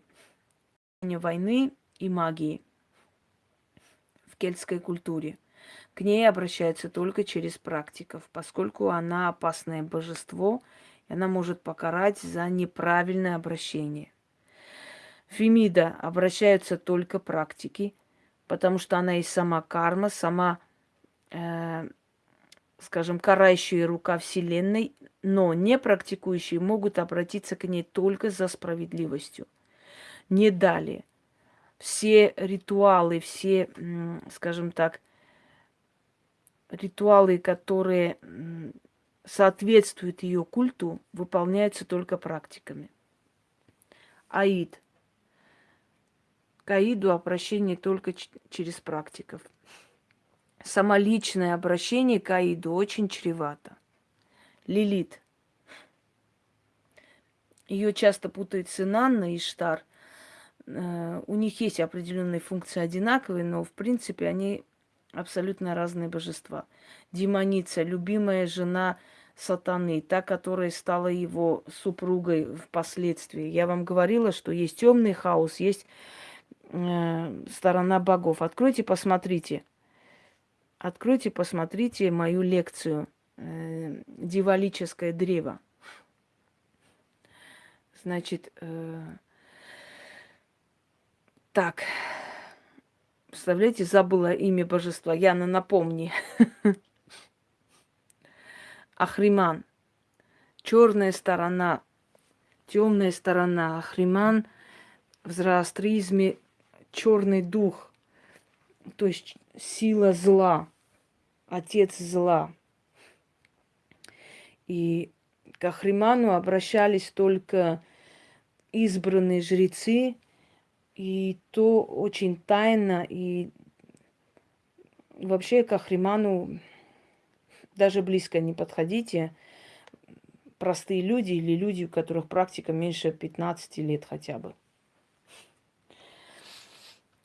Богиня войны и магии в кельтской культуре. К ней обращаются только через практиков, поскольку она опасное божество, и она может покарать за неправильное обращение. Фемида обращаются только практики, потому что она и сама карма, сама, э, скажем, карающая рука Вселенной, но не практикующие могут обратиться к ней только за справедливостью. Не далее. Все ритуалы, все, скажем так, ритуалы, которые соответствуют ее культу, выполняются только практиками. Аид. К Аиду обращение только через практиков. Самоличное обращение к Аиду очень чревато. Лилит. Ее часто путают с Инанной и Штар. Э, у них есть определенные функции одинаковые, но в принципе они абсолютно разные божества. Демоница, любимая жена сатаны, та, которая стала его супругой впоследствии. Я вам говорила, что есть темный хаос, есть сторона богов. Откройте, посмотрите. Откройте, посмотрите мою лекцию э, «Дивалическое древо». Значит, э, так, Представляете, забыла имя божества. Яна, напомни. Ахриман. Черная сторона. Темная сторона. Ахриман в зороастризме черный дух. То есть сила зла. Отец зла. И к Ахриману обращались только избранные жрецы, и то очень тайно, и вообще к Ахриману даже близко не подходите. Простые люди или люди, у которых практика меньше 15 лет хотя бы.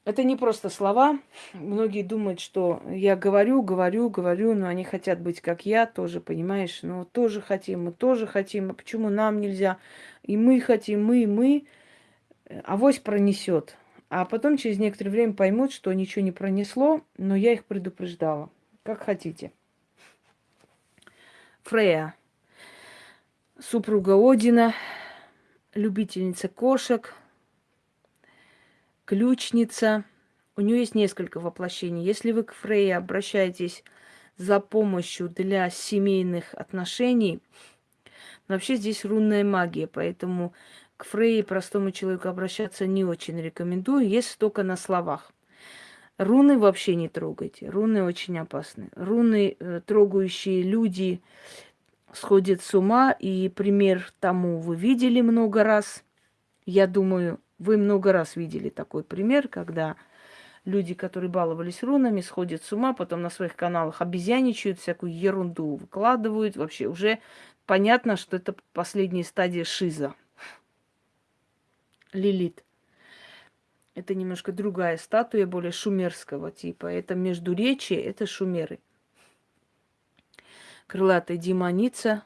Это не просто слова. Многие думают, что я говорю, говорю, говорю, но они хотят быть как я, тоже, понимаешь? Ну, тоже хотим, мы тоже хотим, а почему нам нельзя? И мы хотим, мы, мы. Авось пронесет. А потом через некоторое время поймут, что ничего не пронесло, но я их предупреждала. Как хотите. Фрея, супруга Одина, любительница кошек, ключница. У нее есть несколько воплощений. Если вы к Фрейе обращаетесь за помощью для семейных отношений, вообще здесь рунная магия, поэтому к Фрейе простому человеку обращаться не очень рекомендую, если только на словах. Руны вообще не трогайте. Руны очень опасны. Руны, э, трогающие люди, сходят с ума. И пример тому вы видели много раз. Я думаю, вы много раз видели такой пример, когда люди, которые баловались рунами, сходят с ума, потом на своих каналах обезьяничают, всякую ерунду выкладывают. Вообще уже понятно, что это последняя стадия шиза. Лилит. Это немножко другая статуя, более шумерского типа. Это междуречие, это шумеры. Крылатая демоница,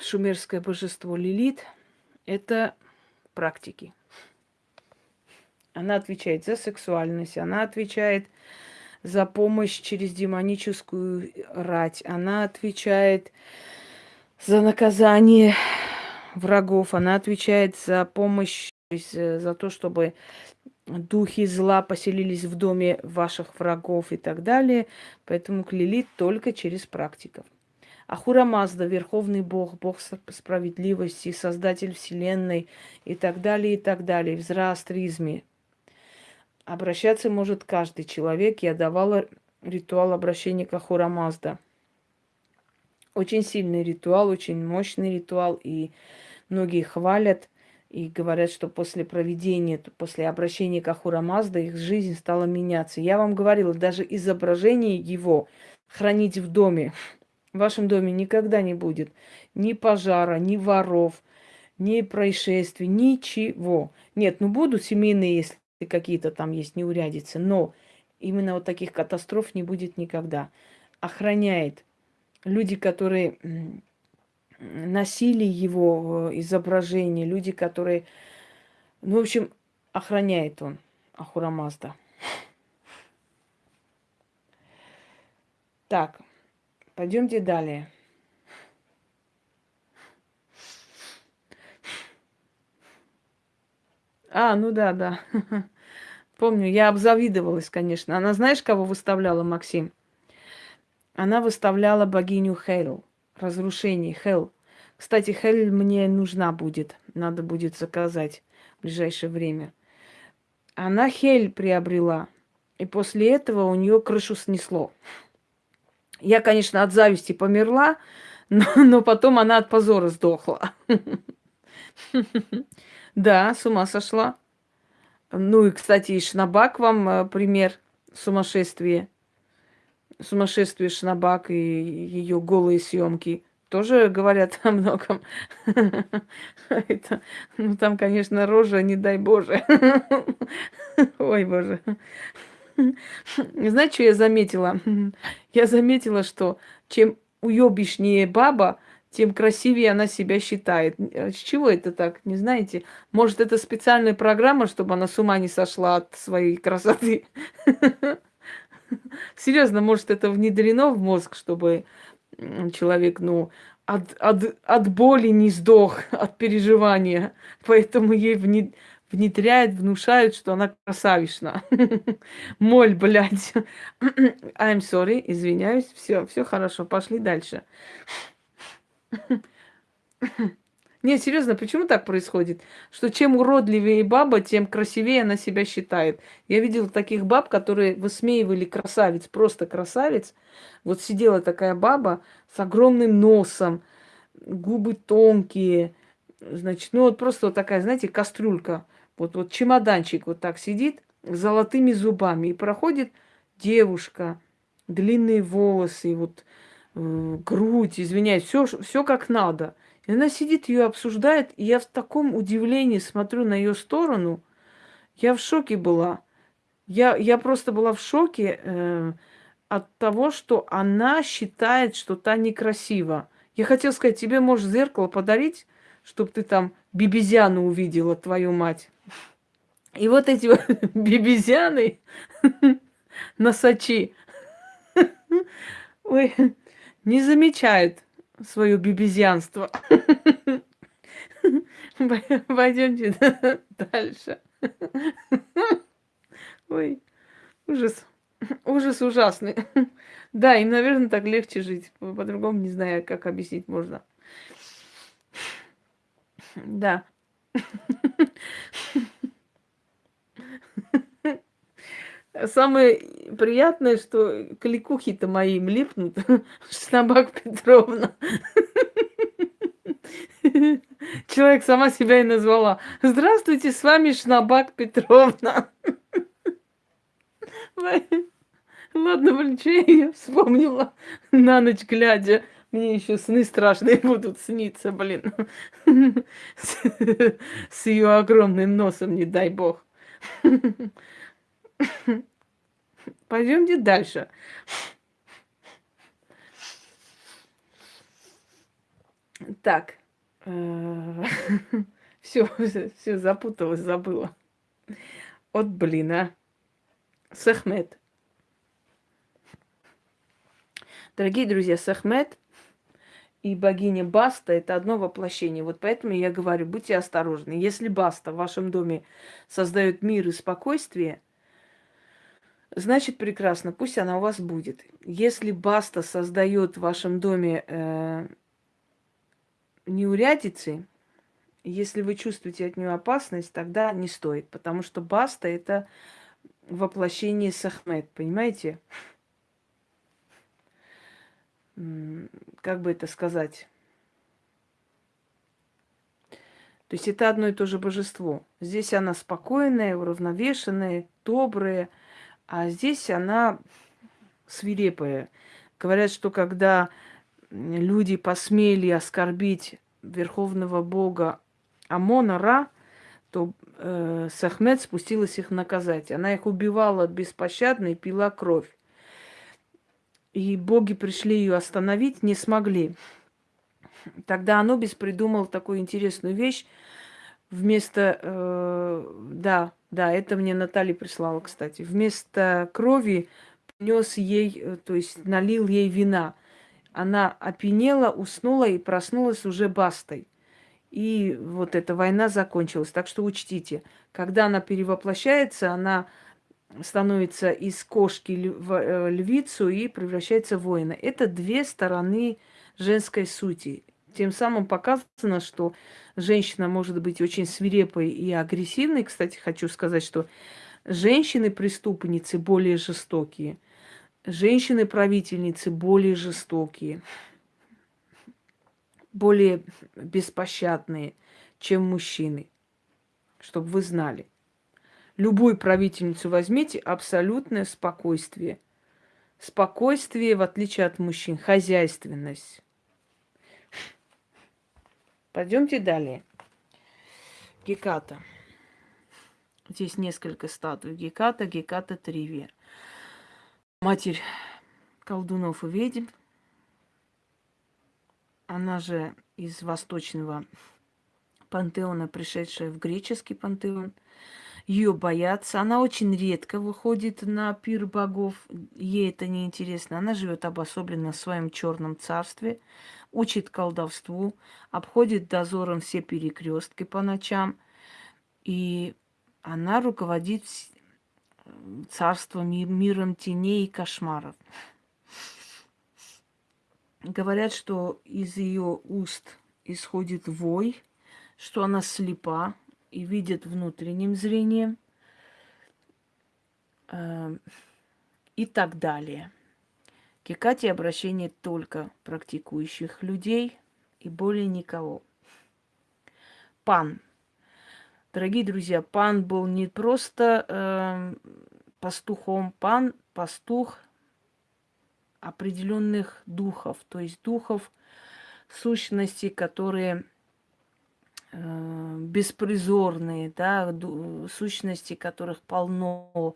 шумерское божество Лилит. Это практики. Она отвечает за сексуальность, она отвечает за помощь через демоническую рать, она отвечает за наказание врагов, она отвечает за помощь Э, за то, чтобы духи зла поселились в доме ваших врагов и так далее. Поэтому к Лилит только через практиков. Ахура Мазда, Верховный Бог, Бог справедливости, Создатель Вселенной и так далее, и так далее, в зороастризме. Обращаться может каждый человек. Я давала ритуал обращения к Ахура Мазда. Очень сильный ритуал, очень мощный ритуал, и многие хвалят – и говорят, что после проведения, после обращения к Ахура Мазда их жизнь стала меняться. Я вам говорила, даже изображение его хранить в доме, в вашем доме никогда не будет ни пожара, ни воров, ни происшествий, ничего. Нет, ну будут семейные, если какие-то там есть неурядицы, но именно вот таких катастроф не будет никогда. Охраняет люди, которые носили его изображение, люди, которые... Ну, в общем, охраняет он Ахурамазда. Так, пойдемте далее. А, ну да, да. Помню, я обзавидовалась, конечно. Она знаешь, кого выставляла, Максим? Она выставляла богиню Хейл разрушений. Хел. Кстати, Хел мне нужна будет. Надо будет заказать в ближайшее время. Она Хель приобрела. И после этого у нее крышу снесло. Я, конечно, от зависти померла, но, но потом она от позора сдохла. Да, с ума сошла. Ну и, кстати, и Шнабак вам э, пример сумасшествия сумасшествие Шнабак и ее голые съемки тоже говорят о многом. Это, ну, там, конечно, рожа, не дай Боже. Ой, Боже. Знаете, что я заметила? Я заметила, что чем уебишнее баба, тем красивее она себя считает. С чего это так, не знаете? Может, это специальная программа, чтобы она с ума не сошла от своей красоты? Серьезно, может, это внедрено в мозг, чтобы человек, ну, от, от, от боли не сдох, от переживания. Поэтому ей внедряют, внушают, что она красавишна. Моль, блядь. I'm sorry, извиняюсь. Все, все хорошо, пошли дальше. Нет, серьезно, почему так происходит? Что чем уродливее баба, тем красивее она себя считает. Я видела таких баб, которые высмеивали красавиц, просто красавиц. Вот сидела такая баба с огромным носом, губы тонкие, значит, ну вот просто вот такая, знаете, кастрюлька, вот, вот чемоданчик вот так сидит с золотыми зубами, и проходит девушка, длинные волосы, вот э, грудь, извиняюсь, все, все как надо – и она сидит, ее обсуждает, и я в таком удивлении смотрю на ее сторону. Я в шоке была. Я, я просто была в шоке э, от того, что она считает, что та некрасива. Я хотела сказать, тебе может зеркало подарить, чтобы ты там бибизяну увидела, твою мать. И вот эти вот бибизяны, носачи, ой, не замечают свое бибизянство. Пойдемте дальше. Ой, ужас. Ужас ужасный. Да, им, наверное, так легче жить. По-другому не знаю, как объяснить можно. Да. Самое приятное, что кликухи-то мои липнут. Шнабак Петровна. Человек сама себя и назвала. Здравствуйте, с вами Шнабак Петровна. Ладно, что я вспомнила на ночь глядя. Мне еще сны страшные будут сниться, блин. С, с ее огромным носом, не дай бог. Пойдемте дальше. Так. Все, все запуталась, забыла. От блина. Сахмет. Дорогие друзья, Сахмет и богиня Баста – это одно воплощение. Вот поэтому я говорю, будьте осторожны. Если Баста в вашем доме создает мир и спокойствие, значит прекрасно, пусть она у вас будет. Если Баста создает в вашем доме э, неурядицы, если вы чувствуете от нее опасность, тогда не стоит, потому что Баста – это воплощение Сахмет, понимаете? Как бы это сказать? То есть это одно и то же божество. Здесь она спокойная, уравновешенная, добрая, а здесь она свирепая. Говорят, что когда люди посмели оскорбить верховного бога Амона Ра, то э, Сахмет спустилась их наказать. Она их убивала беспощадно и пила кровь. И боги пришли ее остановить, не смогли. Тогда Анубис придумал такую интересную вещь. Вместо, э, да, да, это мне Наталья прислала, кстати. Вместо крови нес ей, э, то есть налил ей вина. Она опьянела, уснула и проснулась уже бастой. И вот эта война закончилась. Так что учтите, когда она перевоплощается, она становится из кошки в э, львицу и превращается в воина. Это две стороны женской сути. Тем самым показано, что женщина может быть очень свирепой и агрессивной. Кстати, хочу сказать, что женщины-преступницы более жестокие, женщины-правительницы более жестокие более беспощадные, чем мужчины. Чтобы вы знали. Любую правительницу возьмите, абсолютное спокойствие. Спокойствие, в отличие от мужчин, хозяйственность. Пойдемте далее. Геката. Здесь несколько статуй. Геката, Геката Тривия. Матерь колдунов и ведьм. Она же из восточного пантеона, пришедшая в греческий пантеон. Ее боятся. Она очень редко выходит на пир богов. Ей это не интересно. Она живет обособленно в своем черном царстве, учит колдовству, обходит дозором все перекрестки по ночам. И она руководит царством, миром теней и кошмаров. Говорят, что из ее уст исходит вой, что она слепа и видит внутренним зрением э, и так далее. К обращение только практикующих людей и более никого. Пан. Дорогие друзья, пан был не просто э, пастухом, пан, пастух определенных духов, то есть духов сущностей, которые э, беспризорные, да, сущности, которых полно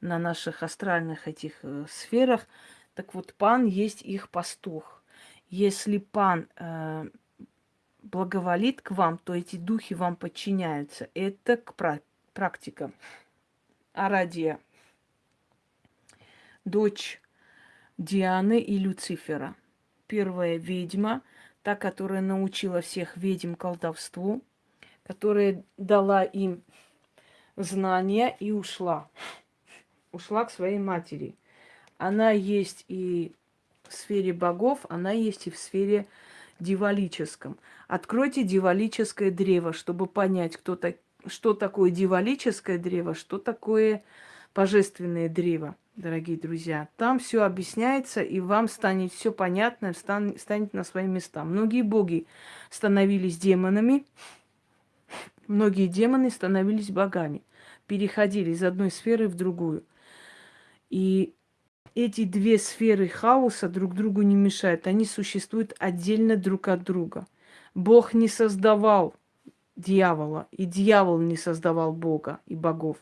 на наших астральных этих э, сферах. Так вот, пан есть их пастух. Если пан э, благоволит к вам, то эти духи вам подчиняются. Это к практика. Арадия, дочь Дианы и Люцифера. Первая ведьма, та, которая научила всех ведьм колдовству, которая дала им знания и ушла. Ушла к своей матери. Она есть и в сфере богов, она есть и в сфере дивалическом. Откройте дивалическое древо, чтобы понять, кто так, что такое дивалическое древо, что такое божественное древо, дорогие друзья. Там все объясняется, и вам станет все понятно, стан, станет на свои места. Многие боги становились демонами, многие демоны становились богами, переходили из одной сферы в другую. И эти две сферы хаоса друг другу не мешают. Они существуют отдельно друг от друга. Бог не создавал дьявола, и дьявол не создавал Бога и богов.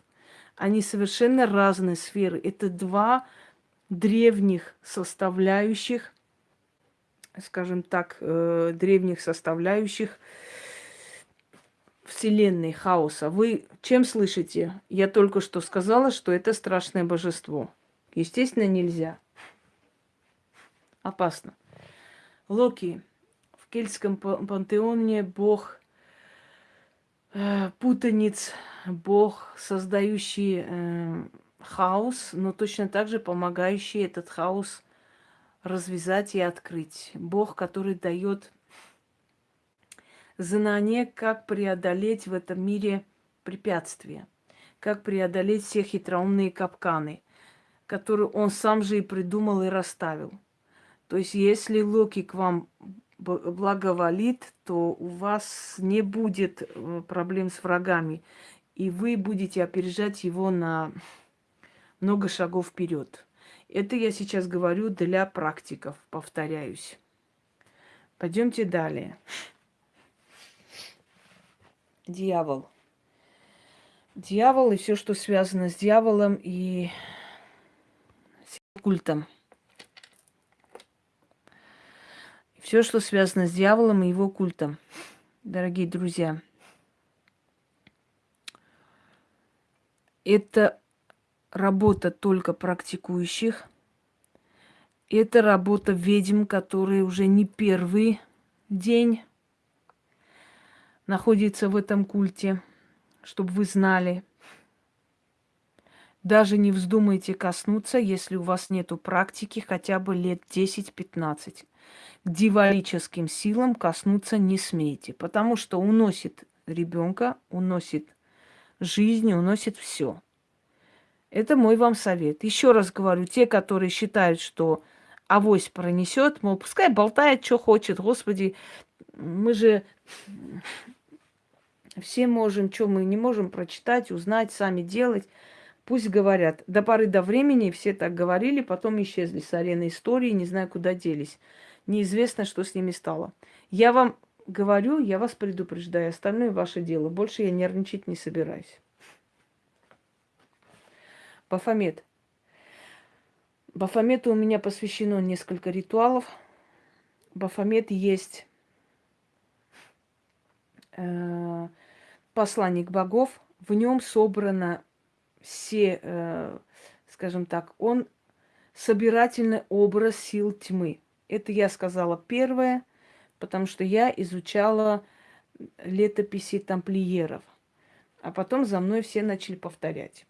Они совершенно разные сферы. Это два древних составляющих, скажем так, э, древних составляющих Вселенной хаоса. Вы чем слышите? Я только что сказала, что это страшное божество. Естественно, нельзя. Опасно. Локи. В кельтском пантеоне бог э, путаниц, бог, создающий э, хаос, но точно так же помогающий этот хаос развязать и открыть. Бог, который дает знание, как преодолеть в этом мире препятствия, как преодолеть все хитроумные капканы – которую он сам же и придумал и расставил. То есть, если Локи к вам благоволит, то у вас не будет э, проблем с врагами, и вы будете опережать его на много шагов вперед. Это я сейчас говорю для практиков, повторяюсь. Пойдемте далее. Дьявол. Дьявол и все, что связано с дьяволом и культом. Все, что связано с дьяволом и его культом, дорогие друзья. Это работа только практикующих. Это работа ведьм, которые уже не первый день находятся в этом культе, чтобы вы знали – даже не вздумайте коснуться, если у вас нету практики хотя бы лет 10-15. К дивалическим силам коснуться не смейте, потому что уносит ребенка, уносит жизнь, уносит все. Это мой вам совет. Еще раз говорю, те, которые считают, что авось пронесет, мол, пускай болтает, что хочет, Господи, мы же все можем, что мы не можем прочитать, узнать, сами делать. Пусть говорят. До поры до времени все так говорили, потом исчезли с арены истории, не знаю, куда делись. Неизвестно, что с ними стало. Я вам говорю, я вас предупреждаю. Остальное ваше дело. Больше я нервничать не собираюсь. Бафомет. Бафомету у меня посвящено несколько ритуалов. Бафомет есть э, посланник богов. В нем собрано все, э, скажем так, он собирательный образ сил тьмы. Это я сказала первое, потому что я изучала летописи тамплиеров. А потом за мной все начали повторять.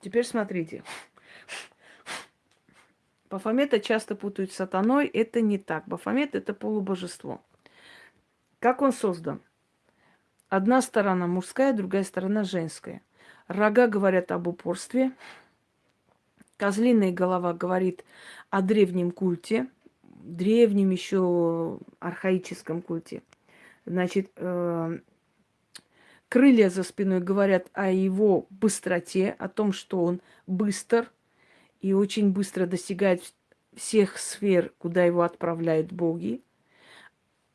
Теперь смотрите. Бафомета часто путают с сатаной. Это не так. Бафомет – это полубожество. Как он создан? Одна сторона мужская, другая сторона женская. Рога говорят об упорстве. Козлиная голова говорит о древнем культе, древнем еще архаическом культе. Значит, э, крылья за спиной говорят о его быстроте, о том, что он быстр и очень быстро достигает всех сфер, куда его отправляют боги.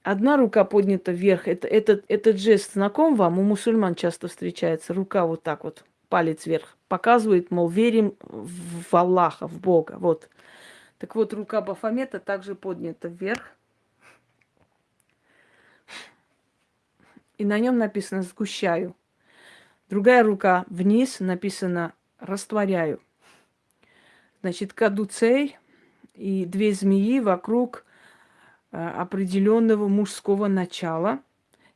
Одна рука поднята вверх. Это, этот, этот жест знаком вам? У мусульман часто встречается. Рука вот так вот, палец вверх. Показывает, мол, верим в Аллаха, в Бога. Вот. Так вот, рука Бафомета также поднята вверх. И на нем написано «сгущаю». Другая рука вниз написано «растворяю». Значит, кадуцей и две змеи вокруг определенного мужского начала,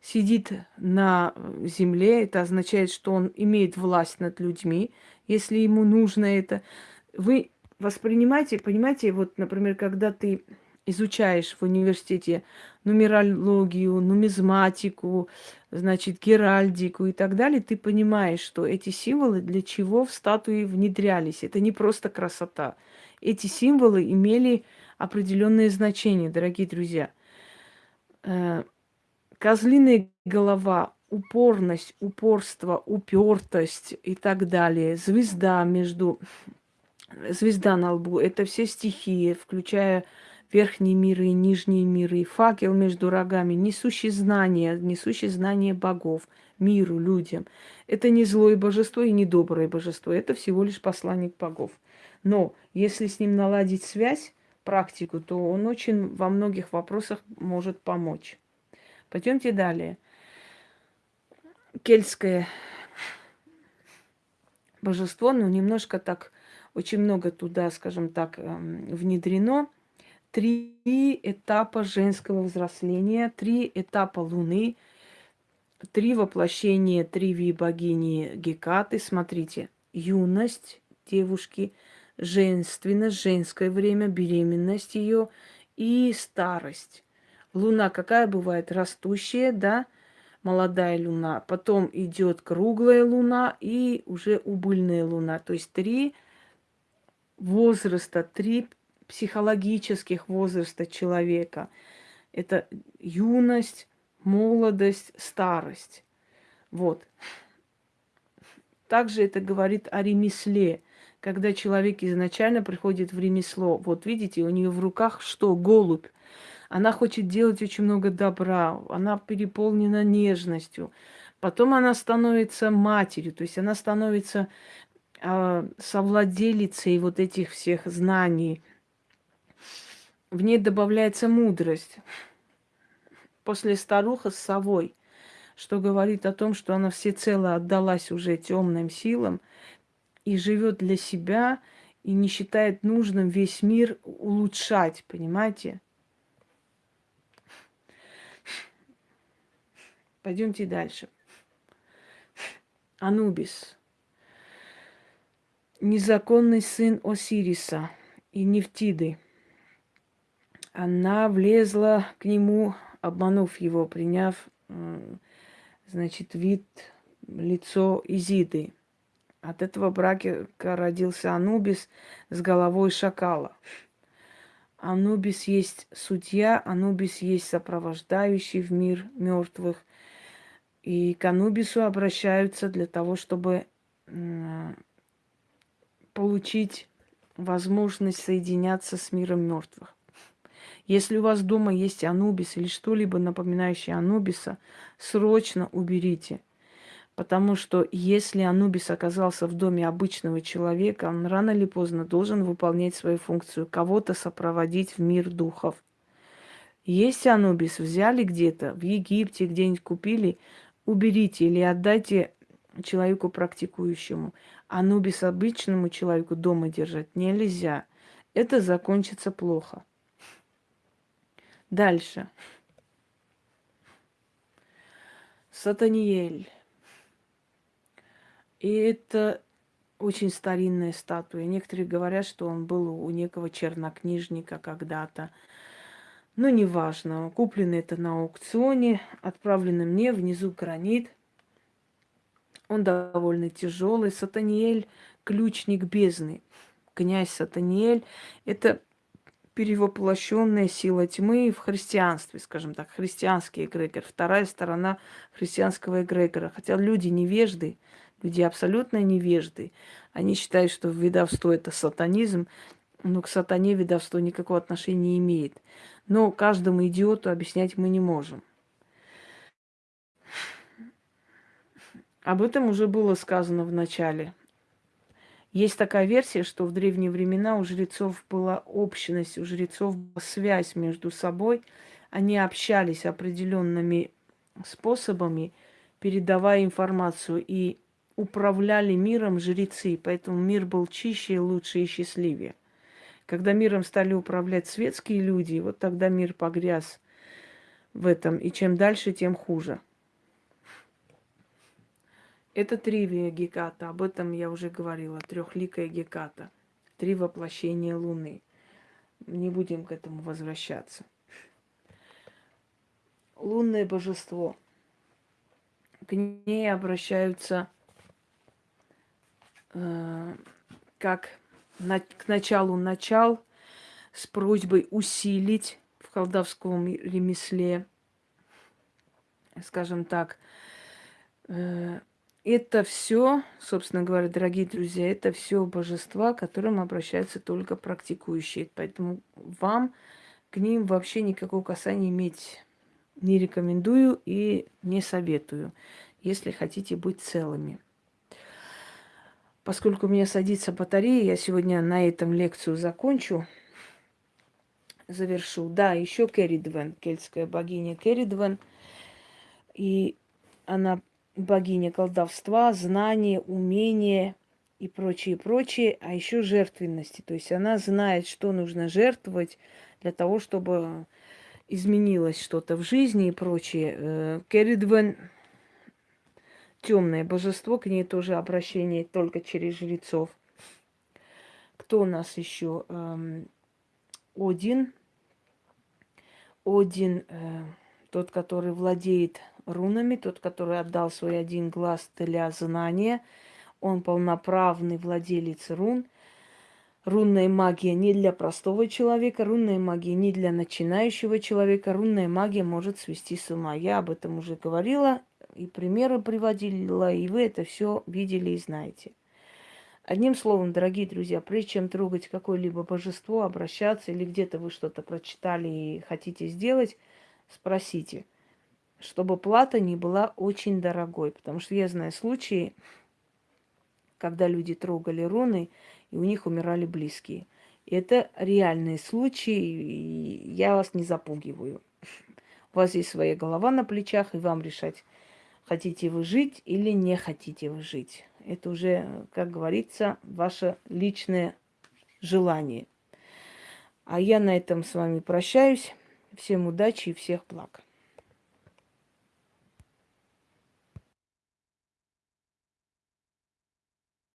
сидит на земле, это означает, что он имеет власть над людьми, если ему нужно это. Вы воспринимаете, понимаете, вот, например, когда ты изучаешь в университете нумерологию, нумизматику, значит, геральдику и так далее, ты понимаешь, что эти символы для чего в статуи внедрялись. Это не просто красота. Эти символы имели определенные значения, дорогие друзья. Э, козлиная голова, упорность, упорство, упертость и так далее, звезда между звезда на лбу, это все стихии, включая верхние миры и нижние миры, факел между рогами, несущий знания, несущий знания богов, миру, людям. Это не злое божество и не доброе божество, это всего лишь посланник богов. Но если с ним наладить связь, практику, то он очень во многих вопросах может помочь. Пойдемте далее. Кельтское божество, ну, немножко так, очень много туда, скажем так, эм, внедрено. Три этапа женского взросления, три этапа Луны, три воплощения Триви богини Гекаты. Смотрите, юность девушки – женственность, женское время, беременность ее и старость. Луна какая бывает? Растущая, да, молодая луна. Потом идет круглая луна и уже убыльная луна. То есть три возраста, три психологических возраста человека. Это юность, молодость, старость. Вот. Также это говорит о ремесле когда человек изначально приходит в ремесло. Вот видите, у нее в руках что? Голубь. Она хочет делать очень много добра, она переполнена нежностью. Потом она становится матерью, то есть она становится э, совладелицей вот этих всех знаний. В ней добавляется мудрость. После старуха с совой, что говорит о том, что она всецело отдалась уже темным силам – и живет для себя, и не считает нужным весь мир улучшать, понимаете? Пойдемте дальше. Анубис. Незаконный сын Осириса и Нефтиды. Она влезла к нему, обманув его, приняв, значит, вид, лицо Изиды. От этого брака родился Анубис с головой шакала. Анубис есть судья, Анубис есть сопровождающий в мир мертвых. И к Анубису обращаются для того, чтобы получить возможность соединяться с миром мертвых. Если у вас дома есть Анубис или что-либо напоминающее Анубиса, срочно уберите – Потому что если Анубис оказался в доме обычного человека, он рано или поздно должен выполнять свою функцию, кого-то сопроводить в мир духов. Есть Анубис, взяли где-то, в Египте где-нибудь купили, уберите или отдайте человеку практикующему. Анубис обычному человеку дома держать нельзя. Это закончится плохо. Дальше. Сатаниэль. И это очень старинная статуя. Некоторые говорят, что он был у некого чернокнижника когда-то. Но неважно. Куплено это на аукционе, отправлено мне, внизу гранит. Он довольно тяжелый. Сатаниэль – ключник бездны. Князь Сатаниэль – это перевоплощенная сила тьмы в христианстве, скажем так, христианский эгрегор, вторая сторона христианского эгрегора. Хотя люди невежды, люди абсолютно невежды. Они считают, что ведовство – это сатанизм. но к сатане ведовство никакого отношения не имеет. Но каждому идиоту объяснять мы не можем. Об этом уже было сказано в начале. Есть такая версия, что в древние времена у жрецов была общность, у жрецов была связь между собой. Они общались определенными способами, передавая информацию, и управляли миром жрецы, поэтому мир был чище, лучше и счастливее. Когда миром стали управлять светские люди, вот тогда мир погряз в этом, и чем дальше, тем хуже. Это тривия Геката, об этом я уже говорила, трехликая Геката, три воплощения Луны. Не будем к этому возвращаться. Лунное божество. К ней обращаются как на, к началу начал с просьбой усилить в колдовском ремесле, скажем так, э, это все, собственно говоря, дорогие друзья, это все божества, к которым обращаются только практикующие. Поэтому вам к ним вообще никакого касания иметь не рекомендую и не советую, если хотите быть целыми. Поскольку у меня садится батарея, я сегодня на этом лекцию закончу, завершу. Да, еще Керридвен, кельтская богиня Керридвен. И она богиня колдовства, знания, умения и прочее, прочее, а еще жертвенности. То есть она знает, что нужно жертвовать для того, чтобы изменилось что-то в жизни и прочее. Э, Керридвен темное божество, к ней тоже обращение только через жрецов. Кто у нас еще? Эм, Один. Один, э, тот, который владеет рунами, тот, который отдал свой один глаз для знания. Он полноправный владелец рун. Рунная магия не для простого человека, рунная магия не для начинающего человека, рунная магия может свести с ума. Я об этом уже говорила, и примеры приводила, и вы это все видели и знаете. Одним словом, дорогие друзья, прежде чем трогать какое-либо божество, обращаться или где-то вы что-то прочитали и хотите сделать, спросите – чтобы плата не была очень дорогой. Потому что я знаю случаи, когда люди трогали руны, и у них умирали близкие. И это реальные случаи, и я вас не запугиваю. У вас есть своя голова на плечах, и вам решать, хотите вы жить или не хотите вы жить. Это уже, как говорится, ваше личное желание. А я на этом с вами прощаюсь. Всем удачи и всех благ.